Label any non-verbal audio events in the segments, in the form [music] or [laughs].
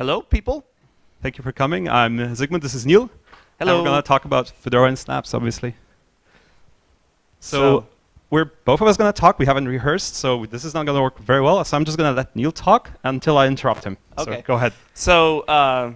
Hello, people. Thank you for coming. I'm Zygmunt. This is Neil. Hello. And we're going to talk about Fedora and Snaps, obviously. So, So- we're both of us going to talk. We haven't rehearsed, so this is not going to work very well. So I'm just going to let Neil talk until I interrupt him. Okay. So go ahead. So, uh,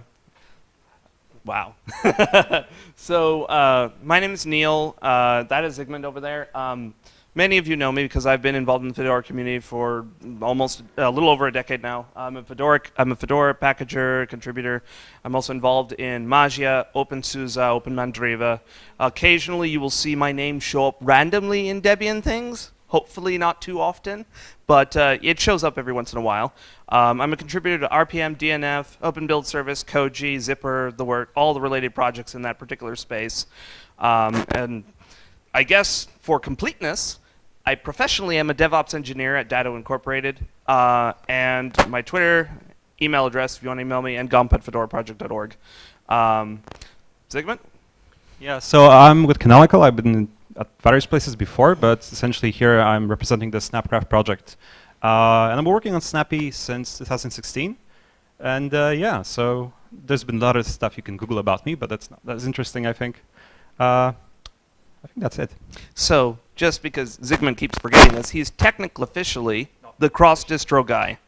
wow. [laughs] so, uh, my name is Neil. Uh, that is Zygmunt over there. Um, many of you know me because I've been involved in the Fedora community for almost a little over a decade now. I'm a Fedora, I'm a Fedora packager, contributor. I'm also involved in Mageia, OpenSUSE, OpenMandriva. Occasionally, you will see my name show up randomly in Debian things. Hopefully, not too often, but uh, it shows up every once in a while. Um, I'm a contributor to RPM, DNF, Open Build Service, Koji, Zypper, the work, all the related projects in that particular space. Um, and I guess for completeness, I professionally am a DevOps engineer at Datto Incorporated, uh, and my Twitter, email address if you want to email me, and gump at fedoraproject.org. Um, Zygmunt? Yeah, so I'm with Canonical. I've been at various places before, but essentially here I'm representing the Snapcraft project. Uh, and I'm working on Snappy since 2016. And uh, yeah, so there's been a lot of stuff you can Google about me, but that's not, that's interesting, I think. Uh, I think that's it. So, just because Zygmunt keeps forgetting this, he's technically officially the cross distro guy.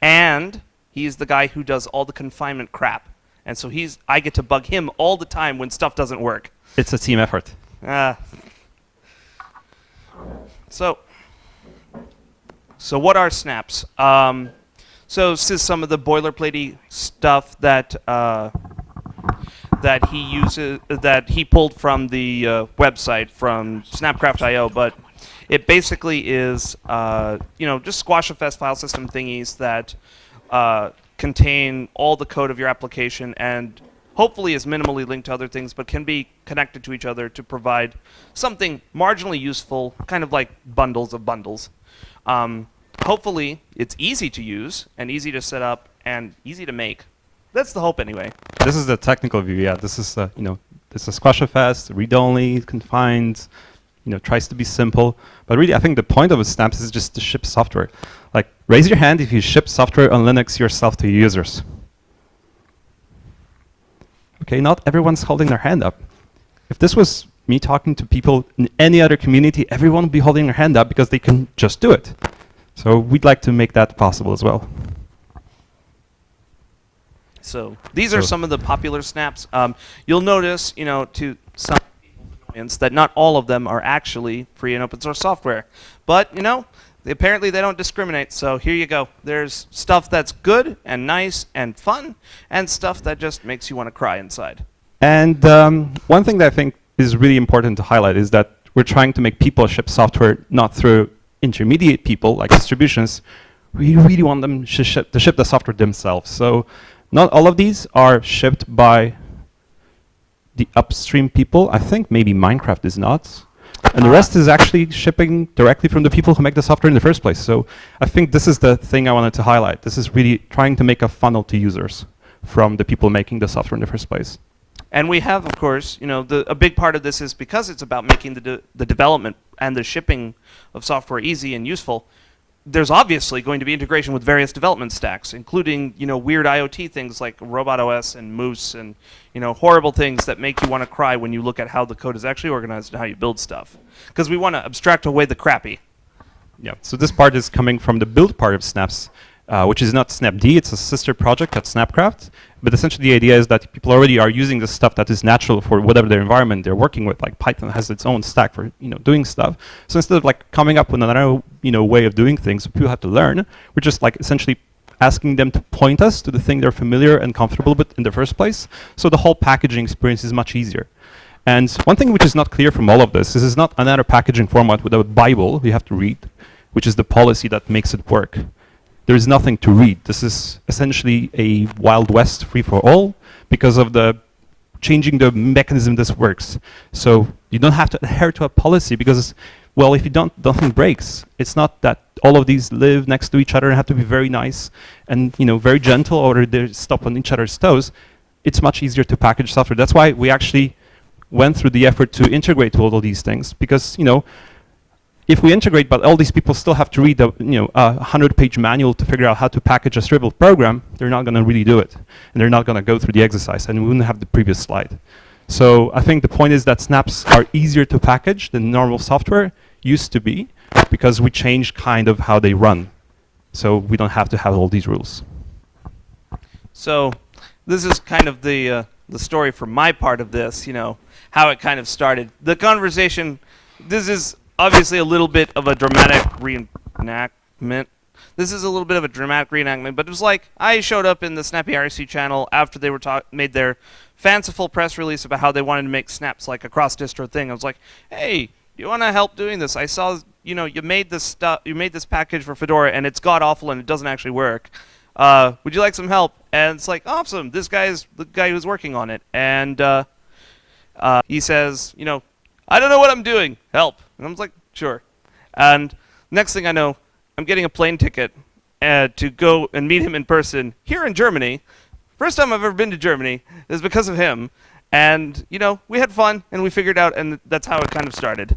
And he's the guy who does all the confinement crap. And so he's I get to bug him all the time when stuff doesn't work. It's a team effort. Ah. So, so what are snaps? Um, so this is some of the boilerplatey stuff that uh, that he uses that he pulled from the uh, website from Snapcraft.io, but it basically is uh, you know just squashfs file system thingies that uh, contain all the code of your application and hopefully is minimally linked to other things, but can be connected to each other to provide something marginally useful, kind of like bundles of bundles. Um, hopefully, it's easy to use and easy to set up and easy to make. That's the hope, anyway. This is the technical view, yeah. This is, uh, you know, this is SquashFS, read-only, confined, you know, tries to be simple. But really, I think the point of a Snaps is just to ship software. Like, raise your hand if you ship software on Linux yourself to users. Okay, not everyone's holding their hand up. If this was me talking to people in any other community, everyone would be holding their hand up because they can just do it. So we'd like to make that possible as well. So these are So- some of the popular snaps. Um, you'll notice, you know, to some people's annoyance, that not all of them are actually free and open source software. But you know, they, apparently they don't discriminate. So here you go. There's stuff that's good and nice and fun, and stuff that just makes you want to cry inside. And um, one thing that I think is really important to highlight is that we're trying to make people ship software not through intermediate people like distributions. We really want them to ship, to ship the software themselves. So not all of these are shipped by the upstream people. I think maybe Minecraft is not. And the ah. rest is actually shipping directly from the people who make the software in the first place. So I think this is the thing I wanted to highlight. This is really trying to make a funnel to users from the people making the software in the first place. And we have, of course, you know, the, a big part of this is because it's about making the, de the development and the shipping of software easy and useful. There's obviously going to be integration with various development stacks, including, you know, weird IoT things like RobotOS and Moose and, you know, horrible things that make you want to cry when you look at how the code is actually organized and how you build stuff. Because we want to abstract away the crappy. Yeah, so this part is coming from the build part of Snaps, uh, which is not Snapd, it's a sister project at Snapcraft. But essentially the idea is that people already are using the stuff that is natural for whatever their environment they're working with. Like Python has its own stack for you know doing stuff. So instead of like coming up with another you know way of doing things people have to learn, we're just like essentially asking them to point us to the thing they're familiar and comfortable with in the first place. So the whole packaging experience is much easier. And one thing which is not clear from all of this is it's not another packaging format with a Bible you have to read, which is the policy that makes it work. There is nothing to read. This is essentially a Wild West free for all because of the changing the mechanism this works. So you don't have to adhere to a policy because, well, if you don't, nothing breaks. It's not that all of these live next to each other and have to be very nice and you know very gentle or they stop on each other's toes. It's much easier to package software. That's why we actually went through the effort to integrate all of these things because you know if we integrate, but all these people still have to read the you know a hundred page manual to figure out how to package a Shrivel program, they're not going to really do it, and they're not going to go through the exercise, and we wouldn't have the previous slide. So I think the point is that snaps are easier to package than normal software used to be, because we changed kind of how they run. So we don't have to have all these rules. So this is kind of the uh, the story from my part of this. You know how it kind of started. The conversation. This is obviously a little bit of a dramatic reenactment. This is a little bit of a dramatic reenactment, but it was like I showed up in the Snappy IRC channel after they were made their fanciful press release about how they wanted to make snaps like a cross distro thing. I was like, hey, you want to help doing this? I saw, you know, you made this stuff, you made this package for Fedora, and it's god awful, and it doesn't actually work. Uh, would you like some help? And it's like, awesome. This guy's the guy who's working on it, and uh, uh, he says, you know, I don't know what I'm doing. Help. And I was like, sure. And next thing I know, I'm getting a plane ticket uh, to go and meet him in person here in Germany. First time I've ever been to Germany is because of him. And, you know, we had fun and we figured out, and that's how it kind of started.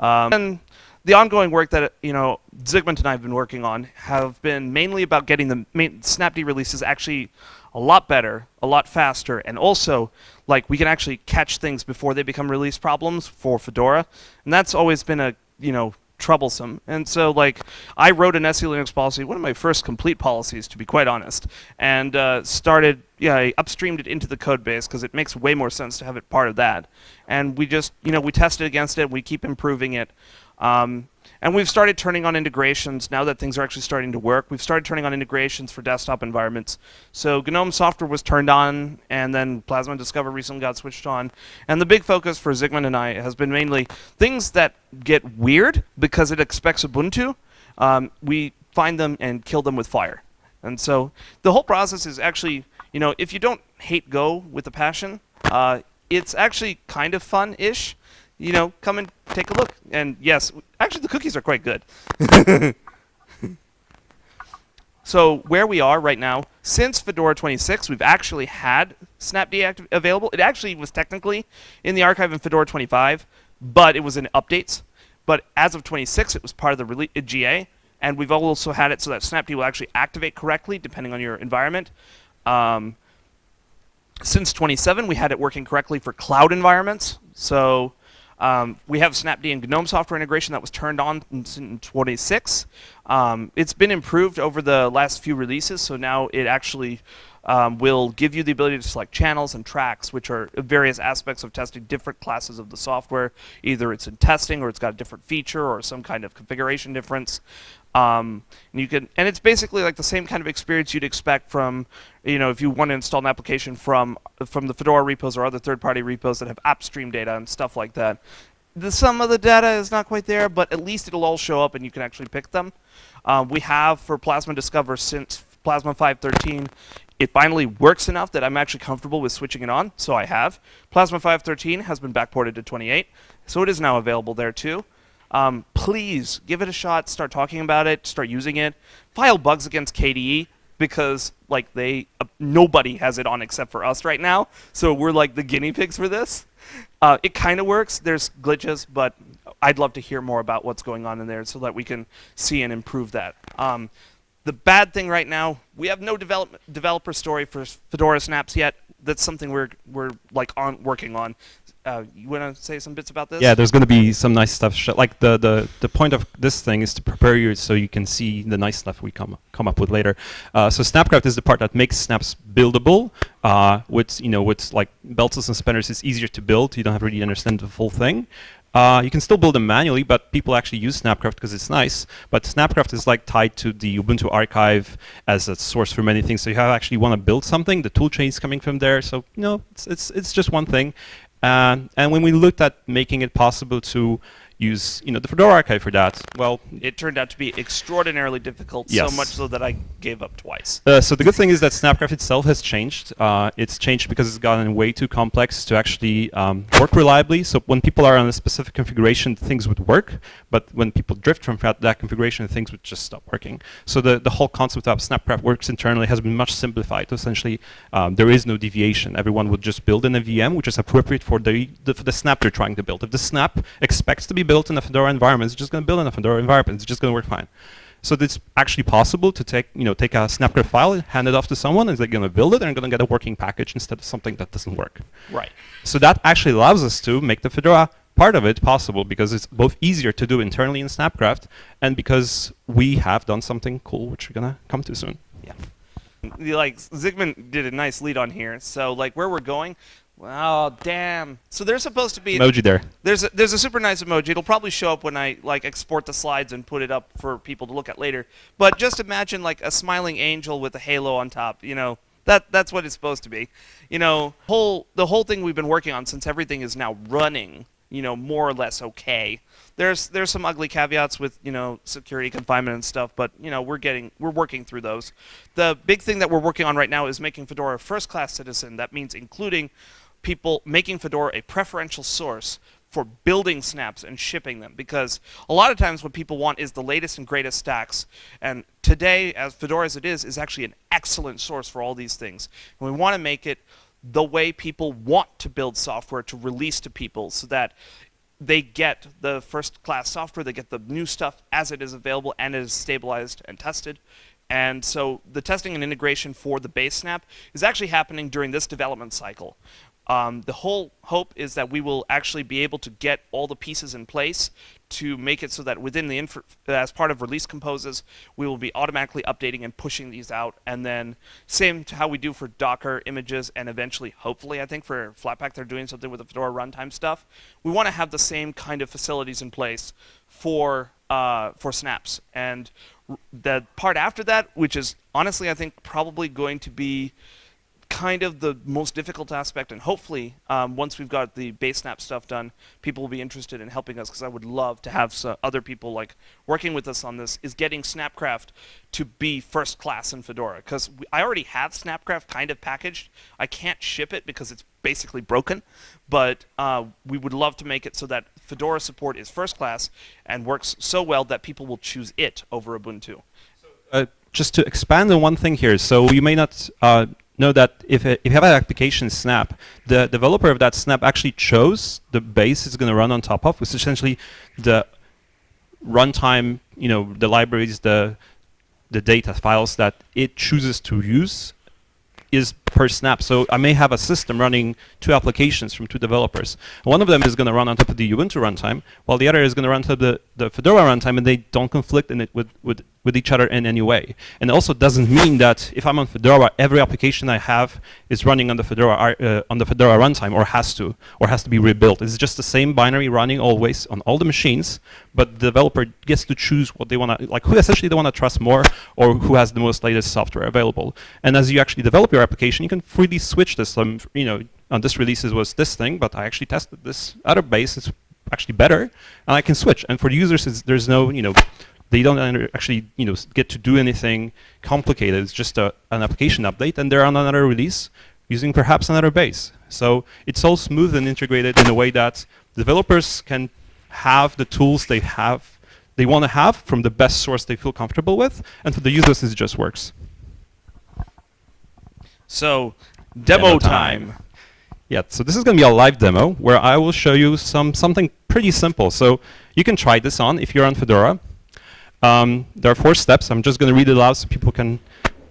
Um, and the ongoing work that, you know, Zygmunt and I have been working on have been mainly about getting the main Snapd releases actually a lot better, a lot faster, and also like we can actually catch things before they become release problems for Fedora, and that's always been a you know troublesome. And so like I wrote an SE Linux policy, one of my first complete policies to be quite honest, and uh, started yeah I upstreamed it into the code base because it makes way more sense to have it part of that. And we just you know we tested against it, we keep improving it. Um, and we've started turning on integrations now that things are actually starting to work. We've started turning on integrations for desktop environments. So GNOME software was turned on, and then Plasma Discover recently got switched on. And the big focus for Zygmunt and I has been mainly things that get weird because it expects Ubuntu. Um, we find them and kill them with fire. And so the whole process is actually, you know, if you don't hate Go with a passion, uh, it's actually kind of fun-ish you know, come and take a look. And yes, actually the cookies are quite good. [laughs] so where we are right now, since Fedora 26, we've actually had Snapd available. It actually was technically in the archive in Fedora 25, but it was in updates. But as of 26, it was part of the uh, GA, and we've also had it so that Snapd will actually activate correctly depending on your environment. Um, since 27, we had it working correctly for cloud environments. So um, we have Snapd and GNOME software integration that was turned on in 26. Um, it's been improved over the last few releases, so now it actually um, will give you the ability to select channels and tracks, which are various aspects of testing different classes of the software. Either it's in testing, or it's got a different feature, or some kind of configuration difference. Um, and you can, and it's basically like the same kind of experience you'd expect from, you know, if you want to install an application from from the Fedora repos or other third-party repos that have upstream data and stuff like that. The, some of the data is not quite there, but at least it'll all show up and you can actually pick them. Um, we have for Plasma Discover since Plasma 513, it finally works enough that I'm actually comfortable with switching it on, so I have. Plasma 513 has been backported to 28, so it is now available there too. Um, please give it a shot. Start talking about it. Start using it. File bugs against KDE because like they uh, nobody has it on except for us right now. So we're like the guinea pigs for this. Uh, it kind of works. There's glitches, but I'd love to hear more about what's going on in there so that we can see and improve that. Um, the bad thing right now, we have no develop developer story for Fedora Snaps yet. That's something we're we're like on working on uh, you want to say some bits about this? Yeah, there's going to be some nice stuff. like the, the the point of this thing is to prepare you so you can see the nice stuff we come come up with later. Uh, so Snapcraft is the part that makes snaps buildable. Uh, with you know with like belts and suspenders, it's easier to build. You don't have to really understand the full thing. Uh, you can still build them manually, but people actually use Snapcraft because it's nice. But Snapcraft is like tied to the Ubuntu archive as a source for many things. So you have actually want to build something, the toolchain is coming from there. So you know, it's it's it's just one thing. Uh, and when we looked at making it possible to use you know the Fedora archive for that. Well, it turned out to be extraordinarily difficult, yes. so much so that I gave up twice. Uh, so the good thing is that Snapcraft itself has changed. Uh, it's changed because it's gotten way too complex to actually um, work reliably. So when people are on a specific configuration, things would work, but when people drift from that, configuration, things would just stop working. So the, the whole concept of Snapcraft works internally has been much simplified. Essentially, um, there is no deviation. Everyone would just build in a VM, which is appropriate for the, the, for the snap they're trying to build. If the snap expects to be built in a Fedora environment, it's just going to build in a Fedora environment. It's just going to work fine. So it's actually possible to take, you know, take a Snapcraft file, hand it off to someone, and they're going to build it, and going to get a working package instead of something that doesn't work. Right. So that actually allows us to make the Fedora part of it possible because it's both easier to do internally in Snapcraft and because we have done something cool, which we're gonna come to soon. Yeah. Like Zygmunt did a nice lead on here. So like where we're going, well, damn. So there's supposed to be Emoji there. There's a, there's a super nice emoji. It'll probably show up when I like export the slides and put it up for people to look at later. But just imagine like a smiling angel with a halo on top. You know that that's what it's supposed to be. You know, whole the whole thing we've been working on since everything is now running you know, more or less okay. There's there's some ugly caveats with you know security confinement and stuff, but you know we're getting we're working through those. The big thing that we're working on right now is making Fedora a first-class citizen. That means including people making Fedora a preferential source for building snaps and shipping them because a lot of times what people want is the latest and greatest stacks and today as Fedora as it is is actually an excellent source for all these things and we want to make it the way people want to build software to release to people so that they get the first class software, they get the new stuff as it is available and it is stabilized and tested. And so the testing and integration for the base snap is actually happening during this development cycle. Um, the whole hope is that we will actually be able to get all the pieces in place to make it so that within the as part of release composes, we will be automatically updating and pushing these out. And then same to how we do for Docker images and eventually, hopefully, I think for Flatpak, they're doing something with the Fedora runtime stuff. We want to have the same kind of facilities in place for uh, for snaps. And the part after that, which is honestly, I think probably going to be kind of the most difficult aspect, and hopefully, um, once we've got the base snap stuff done, people will be interested in helping us because I would love to have other people like working with us on this. Is getting Snapcraft to be first class in Fedora because I already have Snapcraft kind of packaged. I can't ship it because it's basically broken, but uh, we would love to make it so that Fedora support is first class and works so well that people will choose it over Ubuntu. Uh, just to expand on one thing here, so you may not uh, know that if, if you have an application snap, the developer of that snap actually chose the base it's going to run on top of, which is essentially the runtime, you know, the libraries, the the data files that it chooses to use is per snap. So I may have a system running two applications from two developers. One of them is going to run on top of the Ubuntu runtime, while the other is going to run on top of the, the Fedora runtime, and they don't conflict in it with, with with each other in any way. And it also doesn't mean that if I'm on Fedora, every application I have is running on the Fedora uh, on the Fedora runtime, or has to, or has to be rebuilt. It's just the same binary running always on all the machines, but the developer gets to choose what they want to, like who essentially they want to trust more, or who has the most latest software available. And as you actually develop your application, you can freely switch this. Um, you know, on this release it was this thing, but I actually tested this other base. It's actually better, and I can switch. And for the users, there's no, you know, they don't actually you know get to do anything complicated. It's just a, an application update, and they're on another release using perhaps another base. So it's all smooth and integrated in a way that developers can have the tools they have they want to have from the best source they feel comfortable with, and for the users it just works. So demo, demo time. time. Yeah, so this is going to be a live demo where I will show you some something pretty simple. So you can try this on if you're on Fedora. Um, there are four steps. I'm just going to read it aloud so people can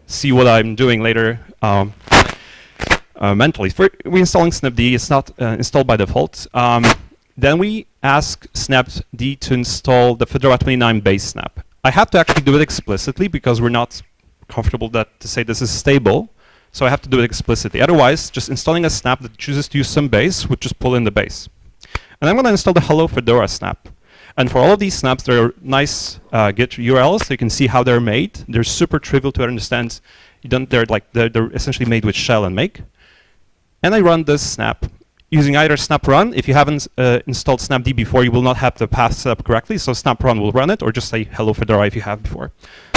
see what I'm doing later um, uh, mentally. For, we're installing snapd. It's not uh, installed by default. Um, then we ask snapd to install the Fedora 29 base snap. I have to actually do it explicitly because we're not comfortable that to say this is stable. So I have to do it explicitly. Otherwise, just installing a snap that chooses to use some base would just pull in the base. And I'm going to install the hello Fedora snap. And for all of these snaps, there are nice uh, Git URLs, so you can see how they're made. They're super trivial to understand. You don't, they're like they're, they're essentially made with shell and make. And I run this snap using either snap run. If you haven't uh, installed snapd before, you will not have the path set up correctly. So snap run will run it, or just say hello Fedora if you have before.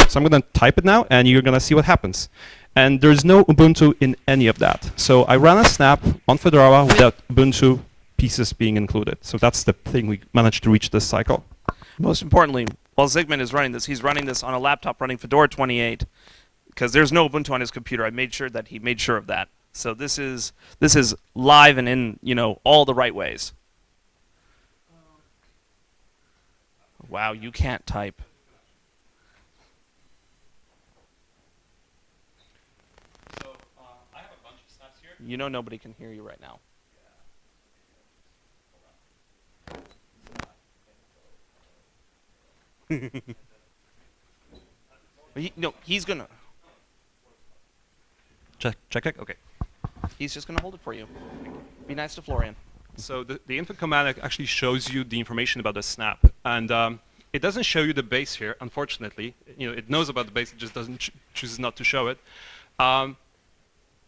So I'm going to type it now, and you're going to see what happens. And there's no Ubuntu in any of that. So I ran a snap on Fedora without Ubuntu pieces being included. So that's the thing we managed to reach this cycle. Most importantly, while Zygmunt is running this, he's running this on a laptop running Fedora 28 because there's no Ubuntu on his computer. I made sure that he made sure of that. So this is this is live and in you know all the right ways. Wow, you can't type. So I have a bunch of snaps here. You know nobody can hear you right now. [laughs] he, no, he's gonna. Check, check, check. Okay. He's just gonna hold it for you. Be nice to Florian. So the, the input command actually shows you the information about the snap, and um, it doesn't show you the base here, unfortunately. You know, it knows about the base, it just doesn't ch chooses not to show it. Um,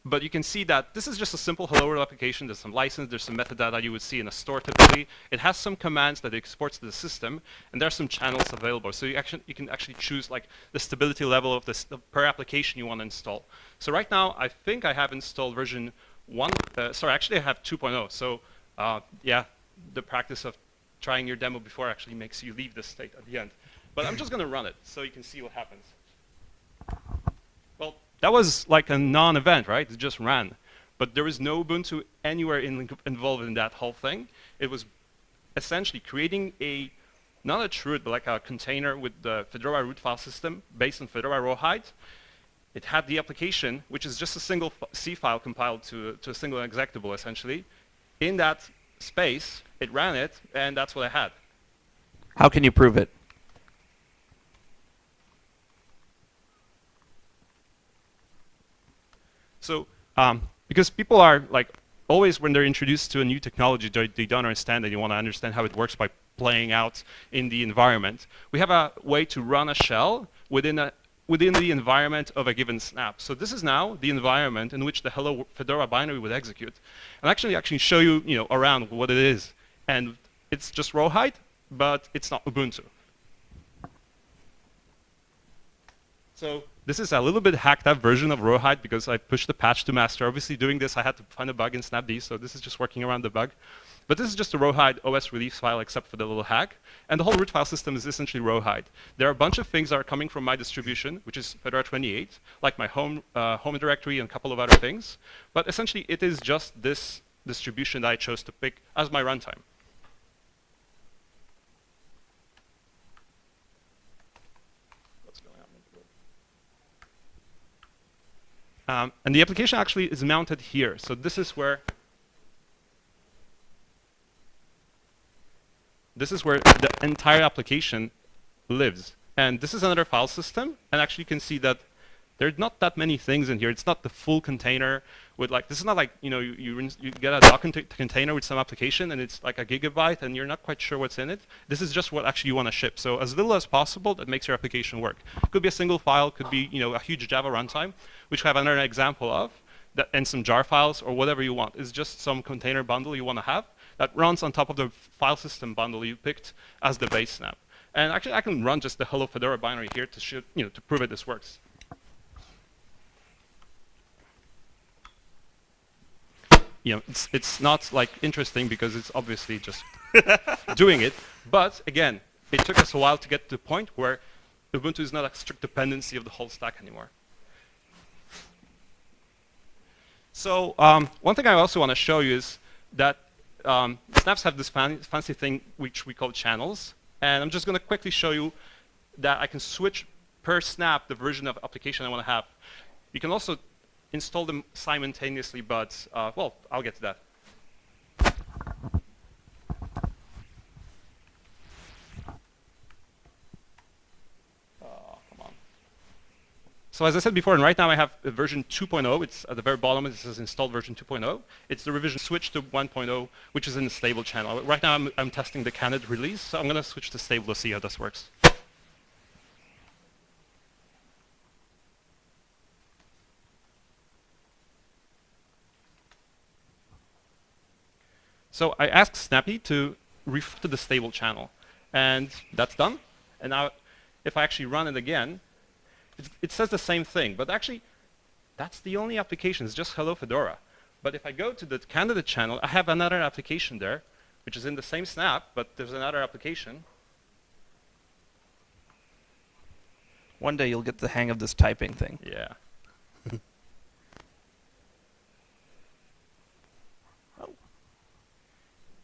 but you can see that this is just a simple hello world application. There's some license, there's some metadata you would see in a store typically. It has some commands that it exports to the system, and there are some channels available. So you, actually, you can actually choose like the stability level of this per application you want to install. So right now, I think I have installed version one. Uh, sorry, actually I have 2.0. So uh, yeah, the practice of trying your demo before actually makes you leave this state at the end. But I'm just going to run it so you can see what happens. Well, that was like a non-event, right? It just ran. But there was no Ubuntu anywhere in, involved in that whole thing. It was essentially creating a, not a root, but like a container with the Fedora root file system based on Fedora Rawhide. It had the application, which is just a single C file compiled to, to a single executable, essentially. In that space, it ran it, and that's what I had. How can you prove it? So um, because people are like always when they're introduced to a new technology, they, they don't understand it. You want to understand how it works by playing out in the environment. We have a way to run a shell within a within the environment of a given snap. So this is now the environment in which the hello Fedora binary would execute. And actually actually show you, you know, around what it is. And it's just Rawhide, but it's not Ubuntu. So this is a little bit hacked up version of Rawhide because I pushed the patch to master. Obviously doing this, I had to find a bug in snapd, so this is just working around the bug. But this is just a Rawhide OS release file except for the little hack. And the whole root file system is essentially Rawhide. There are a bunch of things that are coming from my distribution, which is Fedora 28, like my home, uh, home directory and a couple of other things. But essentially, it is just this distribution that I chose to pick as my runtime. Um, and the application actually is mounted here. So this is where this is where the entire application lives. And this is another file system. And actually you can see that there's not that many things in here. It's not the full container with like, this is not like, you know, you, you, you get a Docker container with some application and it's like a gigabyte and you're not quite sure what's in it. This is just what actually you want to ship. So as little as possible, that makes your application work. Could be a single file, could be, you know, a huge Java runtime, which we have another example of, that, and some jar files or whatever you want. It's just some container bundle you want to have that runs on top of the file system bundle you picked as the base snap. And actually, I can run just the hello Fedora binary here to, you know, to prove it this works. You know, it's, it's not like interesting because it's obviously just [laughs] doing it. But again, it took us a while to get to the point where Ubuntu is not a strict dependency of the whole stack anymore. So um, one thing I also want to show you is that um, snaps have this fan fancy thing which we call channels. And I'm just going to quickly show you that I can switch per snap the version of application I want to have. You can also install them simultaneously, but, uh, well, I'll get to that. So as I said before, and right now I have version 2.0. It's at the very bottom. It says installed version 2.0. It's the revision switch to 1.0, which is in the stable channel. Right now I'm, I'm testing the candid release, so I'm going to switch to stable to see how this works. So I asked Snappy to refer to the stable channel, and that's done. And now if I actually run it again, it, it says the same thing, but actually, that's the only application. It's just Hello Fedora. But if I go to the candidate channel, I have another application there, which is in the same snap, but there's another application. One day you'll get the hang of this typing thing. Yeah.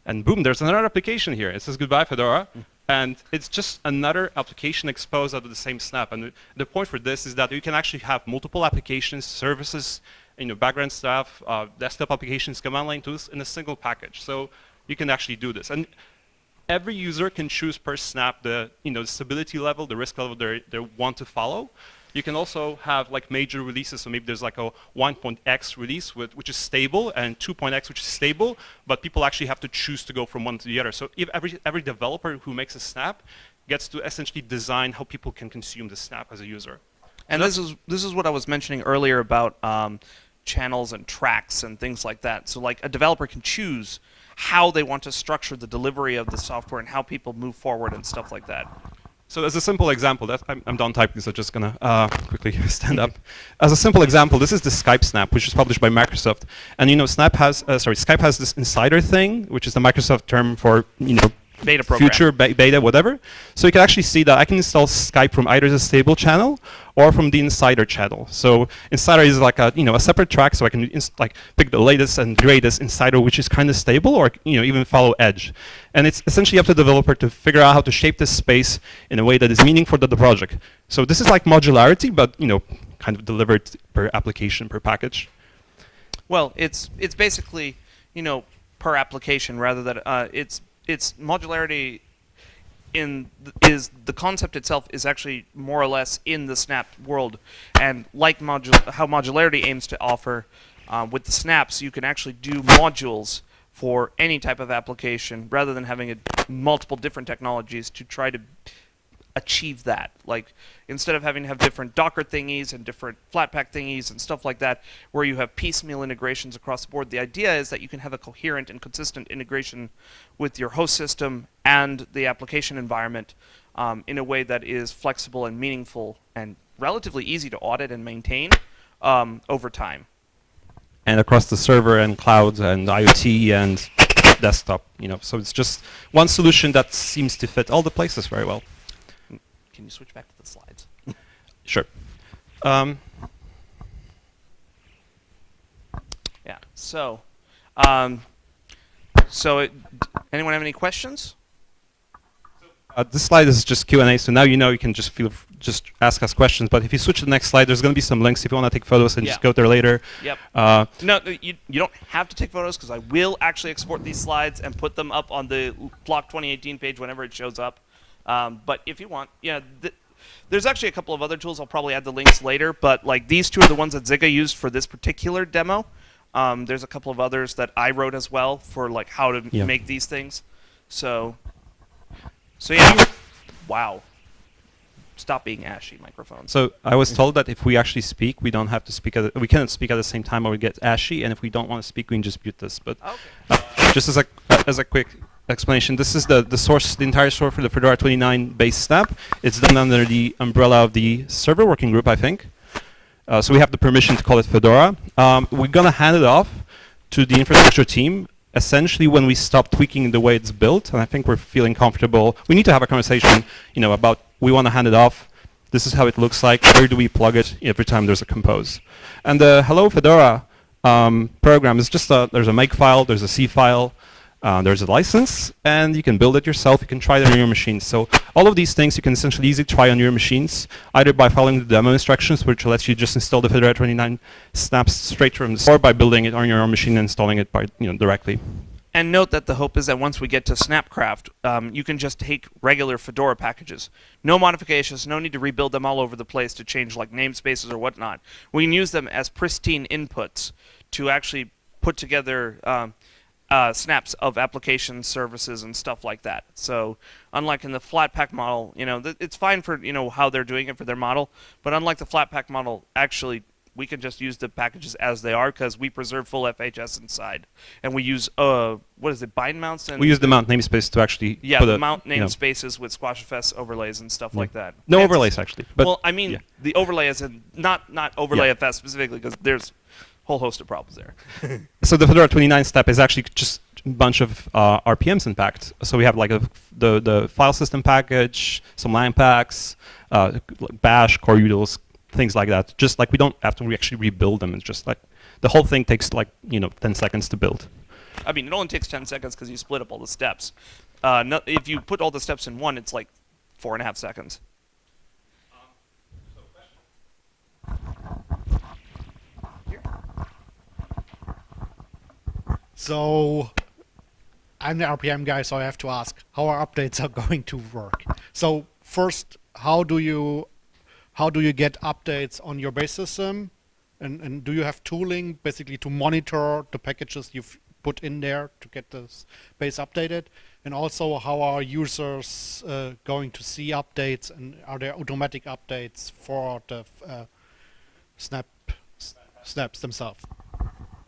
And boom, there's another application here. It says goodbye, Fedora. Mm. And it's just another application exposed out of the same snap. And the, point for this is that you can actually have multiple applications, services, you know, background stuff, uh, desktop applications, command line tools in a single package. So you can actually do this. And every user can choose per snap the, you know, the stability level, the risk level they they want to follow. You can also have like major releases. So maybe there's like a 1.x release, with, which is stable, and 2.x, which is stable. But people actually have to choose to go from one to the other. So if every every developer who makes a snap gets to essentially design how people can consume the snap as a user. And this is this is what I was mentioning earlier about um, channels and tracks and things like that. So like a developer can choose how they want to structure the delivery of the software and how people move forward and stuff like that. So as a simple example, that I'm, I'm done typing, so just gonna uh, quickly [laughs] stand up. As a simple example, this is the Skype Snap, which is published by Microsoft. And you know, Snap has, uh, sorry, Skype has this insider thing, which is the Microsoft term for you know Beta program. future be- beta, whatever. So you can actually see that I can install Skype from either the stable channel or from the Insider channel. So Insider is like a you know a separate track, so I can like pick the latest and greatest Insider, which is kind of stable, or you know even follow Edge. And it's essentially up to the developer to figure out how to shape this space in a way that is meaningful to the project. So this is like modularity, but you know kind of delivered per application per package. Well, it's it's basically you know per application rather than uh, it's it's modularity in th- is the concept itself is actually more or less in the snap world. And like modul- how modularity aims to offer uh, with the snaps you can actually do modules for any type of application rather than having a, multiple different technologies to try to achieve that. Like instead of having to have different Docker thingies and different Flatpak thingies and stuff like that, where you have piecemeal integrations across the board, the idea is that you can have a coherent and consistent integration with your host system and the application environment um, in a way that is flexible and meaningful and relatively easy to audit and maintain um, over time. and across the server and cloud and IoT and desktop. You know, so it's just one solution that seems to fit all the places very well. Can you switch back to the slides? [laughs] Sure. Um, Yeah. So, um, so it, anyone have any questions? uh, this slide is just Q and A, so now you know you can just feel just ask us questions. But if you switch to the next slide, there's going to be some links if you want to take photos and just go there later. Yep. Uh, No, no, you, you don't have to take photos because I will actually export these slides and put them up on the Flock 2018 page whenever it shows up. Um, but if you want, yeah, th- there's actually a couple of other tools. I'll probably add the links later. But like these two are the ones that Zyga used for this particular demo. Um, there's a couple of others that I wrote as well for like how to Yeah. make these things. So, so yeah, wow. Stop being ashy, microphones. so I was told that if we actually speak, we don't have to speak. At the, we cannot speak at the same time, or we get ashy. And if we don't want to speak, we can just mute this. But Okay. Uh, just as a as a quick explanation, this is the the source, the entire source for the Fedora 29 base snap. It's done under the umbrella of the server working group, I think. Uh, so we have the permission to call it Fedora. Um, we're gonna hand it off to the infrastructure team. Essentially, when we stop tweaking the way it's built, and I think we're feeling comfortable, we need to have a conversation, you know, about we want to hand it off. This is how it looks like. Where do we plug it every time there's a compose? And the Hello Fedora um, program is just a there's a make file, there's a C file, uh, there's a license, and you can build it yourself. You can try it on your machine. So all of these things you can essentially easily try on your machines, either by following the demo instructions, which lets you just install the Fedora 29 snaps straight from the store, or by building it on your own machine and installing it by you know directly. And note that the hope is that once we get to Snapcraft, um, you can just take regular Fedora packages. No modifications, no need to rebuild them all over the place to change like namespaces or whatnot. We can use them as pristine inputs to actually put together um, uh, snaps of applications, services, and stuff like that. So, unlike in the Flatpak model, you know, th- it's fine for you know how they're doing it for their model, but unlike the Flatpak model, actually we can just use the packages as they are because we preserve full FHS inside, and we use uh what is it bind mounts and We use the mount namespace to actually yeah put the mount you know, namespaces with SquashFS overlays and stuff like that. no Fancy overlays actually. But well, I mean yeah. the overlay is in not not overlay Yeah. FS specifically because there's whole host of problems there. [laughs] so the Fedora 29 step is actually just a bunch of uh, RPMs in packed. So we have like a, the the file system package, some line packs, uh, Bash, core utils, things like that. Just like we don't have to re- actually rebuild them. It's just like the whole thing takes like you know 10 seconds to build. I mean, it only takes 10 seconds because you split up all the steps. Uh, no, if you put all the steps in one, it's like four and a half seconds. So I'm the RPM guy, so I have to ask how our updates are [laughs] going to work. So first, how do you how do you get updates on your base system? And, and do you have tooling basically to monitor the packages you've put in there to get this base updated? And also, how are users uh, going to see updates? And are there automatic updates for the uh, snap snaps themselves?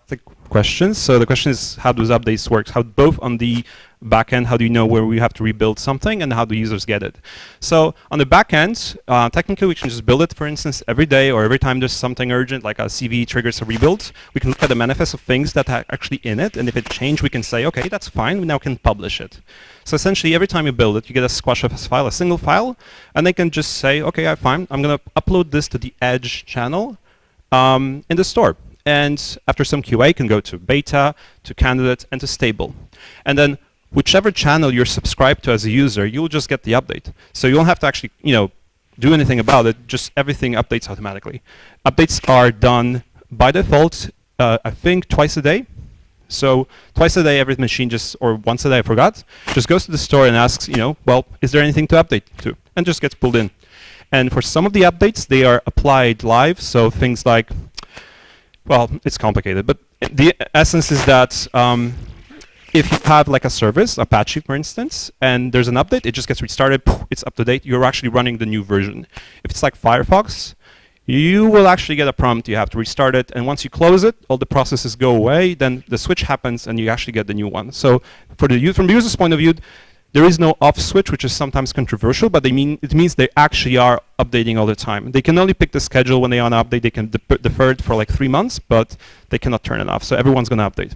The question. So the question is, how does updates work? How both on the backend, how do you know where we have to rebuild something, and how do users get it? So on the backend, uh, technically we can just build it, for instance, every day or every time there's something urgent, like a CV triggers a rebuild. We can look at the manifest of things that are actually in it, and if it changed, we can say, okay, that's fine. We now can publish it. So essentially, every time you build it, you get a squashfs file, a single file, and they can just say, okay, I'm fine. I'm going to upload this to the Edge channel um, in the store and after some QA can go to beta, to candidate, and to stable. And then whichever channel you're subscribed to as a user, you'll just get the update. So you don't have to actually, you know, do anything about it, just everything updates automatically. Updates are done by default, uh, I think twice a day. So twice a day, every machine just, or once a day, I forgot, just goes to the store and asks, you know, well, is there anything to update to? And just gets pulled in. And for some of the updates, they are applied live. So things like well, it's complicated, but the essence is that um, if you have like a service, Apache for instance, and there's an update, it just gets restarted, it's up to date, you're actually running the new version. If it's like Firefox, you will actually get a prompt, you have to restart it, and once you close it, all the processes go away, then the switch happens and you actually get the new one. So for the from the user's point of view, there is no off switch, which is sometimes controversial, but they mean it means they actually are updating all the time. They can only pick the schedule when they want to update. They can de defer it for like three months, but they cannot turn it off. So everyone's going to update.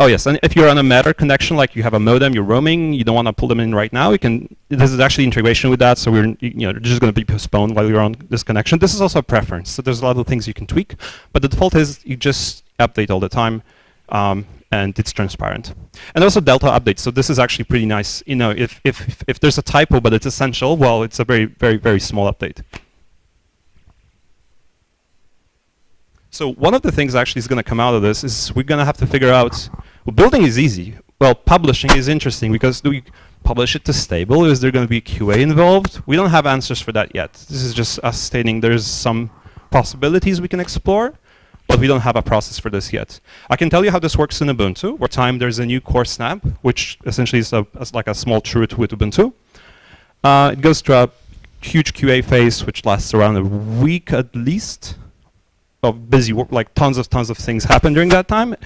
Oh yes, and if you're on a metered connection, like you have a modem, you're roaming, you don't want to pull them in right now, you can. This is actually integration with that, so we're you know just going to be postponed while you're on this connection. This is also a preference, so there's a lot of things you can tweak, but the default is you just update all the time. Um, and it's transparent. And also delta updates. So this is actually pretty nice. You know, if, if, if there's a typo but it's essential, well, it's a very, very, very small update. So one of the things actually is going to come out of this is we're going to have to figure out, well, building is easy. Well, publishing is interesting because do we publish it to stable? Is there going to be QA involved? We don't have answers for that yet. This is just us stating there's some possibilities we can explore but we don't have a process for this yet. I can tell you how this works in Ubuntu. Where time there's a new core snap, which essentially is a, like a small chroot with Ubuntu. Uh, it goes through a huge QA phase, which lasts around a week at least of busy work, like tons of tons of things happen during that time.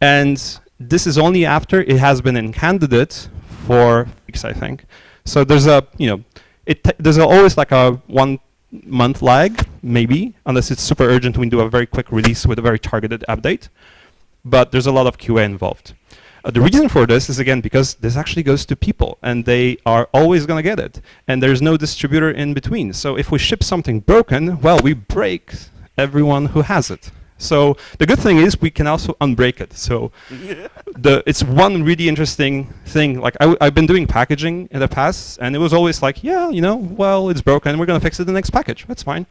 And this is only after it has been in candidate for weeks, I think. So there's a, you know, it there's always like a one month lag, maybe, unless it's super urgent, we do a very quick release with a very targeted update. But there's a lot of QA involved. Uh, the reason for this is, again, because this actually goes to people, and they are always going to get it. And there's no distributor in between. So if we ship something broken, well, we break everyone who has it. So the good thing is we can also unbreak it. So [laughs] the it's one really interesting thing. Like I w I've been doing packaging in the past, and it was always like, yeah, you know, well, it's broken. We're going to fix it in the next package. That's fine.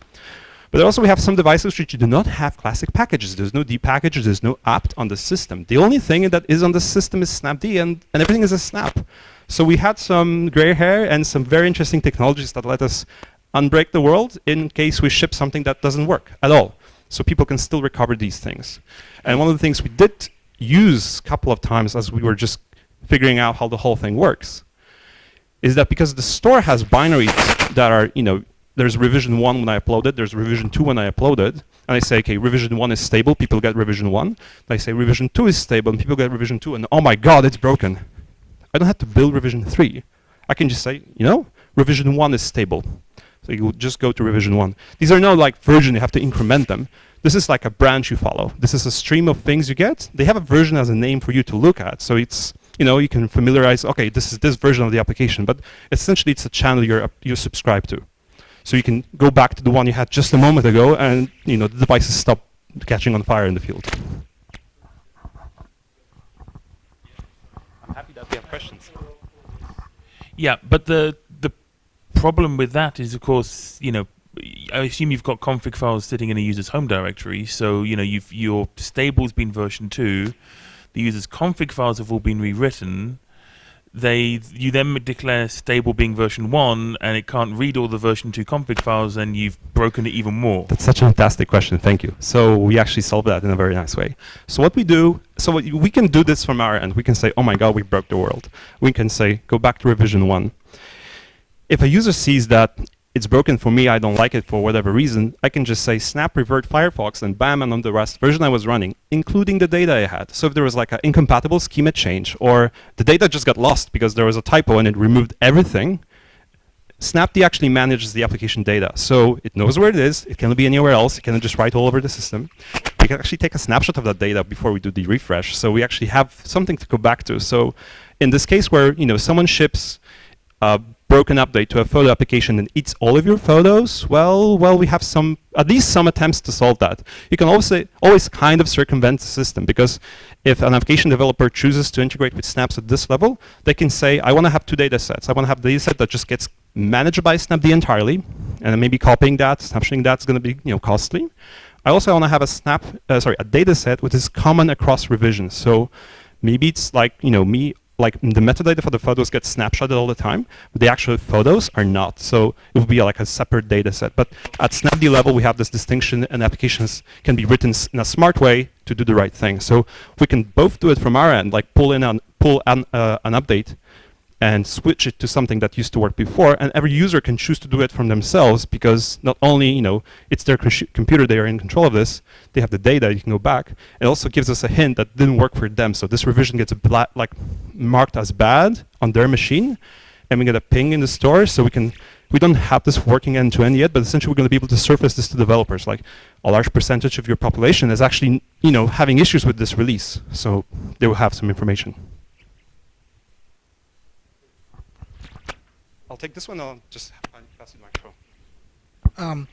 But also we have some devices which do not have classic packages. There's no D package. There's no apt on the system. The only thing that is on the system is snapd, and, and everything is a snap. So we had some gray hair and some very interesting technologies that let us unbreak the world in case we ship something that doesn't work at all so people can still recover these things. And one of the things we did use a couple of times as we were just figuring out how the whole thing works is that because the store has binaries that are, you know, there's revision 1 when I upload it, there's revision 2 when I upload it, and I say, okay, revision 1 is stable, people get revision 1. And I say revision 2 is stable, and people get revision 2, and oh my god, it's broken. I don't have to build revision 3. I can just say, you know, revision 1 is stable. So you just go to revision one. These are not like version, you have to increment them. This is like a branch you follow. This is a stream of things you get. They have a version as a name for you to look at. So it's, you know, you can familiarize, okay, this is this version of the application, but essentially it's a channel you're, you subscribe to. So you can go back to the one you had just a moment ago, and you know the devices stop catching on fire in the field. I'm happy that we have questions. Yeah, but the the problem with that is, of course, you know, I assume you've got config files sitting in a user's home directory, so you know your stable's been version two. The user's config files have all been rewritten, they you then declare stable being version one, and it can't read all the version two config files, and you've broken it even more. That's such a fantastic question. Thank you. So we actually solved that in a very nice way. So what we do, so what we can do this from our end. We can say, oh my God, we broke the world. We can say, go back to revision one. If a user sees that it's broken for me, I don't like it for whatever reason, I can just say snap revert Firefox and bam, and on the rest version I was running, including the data I had. So if there was like an incompatible schema change or the data just got lost because there was a typo and it removed everything, Snapd actually manages the application data. So it knows where it is, it cannot be anywhere else, it cannot just write all over the system. We can actually take a snapshot of that data before we do the refresh. So we actually have something to go back to. So in this case where you know someone ships a broken update to a photo application and eats all of your photos, well, well, we have some, at least some attempts to solve that. You can also always kind of circumvent the system because if an application developer chooses to integrate with Snaps at this level, they can say, I want to have two data sets. I want to have a data set that just gets managed by Snapd entirely, and then maybe copying that, snapshotting that is going to be you know costly. I also want to have a snap, uh, sorry, a data set which is common across revisions. So maybe it's like you know me like the metadata for the photos gets snapshotted all the time, but the actual photos are not. So it would be like a separate data set. But at Snapd level, we have this distinction, and applications can be written in a smart way to do the right thing. So we can both do it from our end, like pull in an pull an, uh, an update and switch it to something that used to work before. And every user can choose to do it from themselves because not only you know it's their computer, they are in control of this. They have the data. You can go back. It also gives us a hint that didn't work for them. So this revision gets like marked as bad on their machine, and we get a ping in the store. So we can we don't have this working end to end yet, but essentially we're going to be able to surface this to developers. Like a large percentage of your population is actually you know having issues with this release, so they will have some information. Take this one. I'll just pass it microphone. Um,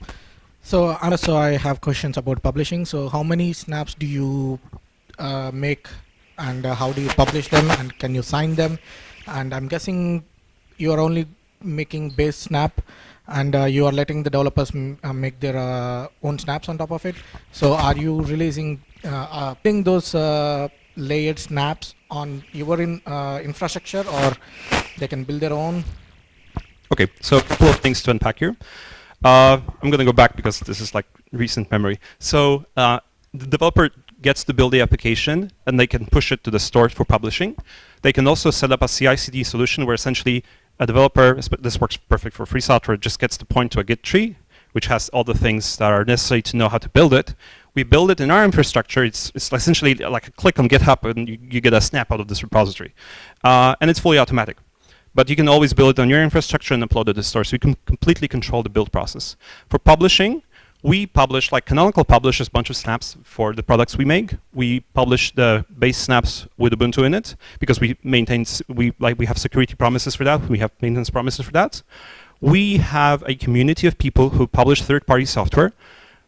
so, Anna, so I have questions about publishing. So, how many snaps do you uh, make, and uh, how do you publish them, and can you sign them? And I'm guessing you are only making base snap, and uh, you are letting the developers uh, make their uh, own snaps on top of it. So, are you releasing, uh, putting those layered snaps on your in, infrastructure, or they can build their own? Okay, so a couple of things to unpack here. Uh, I'm going to go back because this is like recent memory. So uh, the developer gets to build the application and they can push it to the store for publishing. They can also set up a CI/CD solution where essentially a developer, this works perfect for free software, just gets to point to a Git tree, which has all the things that are necessary to know how to build it. We build it in our infrastructure. It's, it's essentially like a click on GitHub and you, you get a snap out of this repository. Uh, and it's fully automatic. But you can always build it on your infrastructure and upload it to the store. So you can completely control the build process. For publishing, we publish, like Canonical publishes a bunch of snaps for the products we make. We publish the base snaps with Ubuntu in it because we maintain, we, like, we have security promises for that. We have maintenance promises for that. We have a community of people who publish third-party software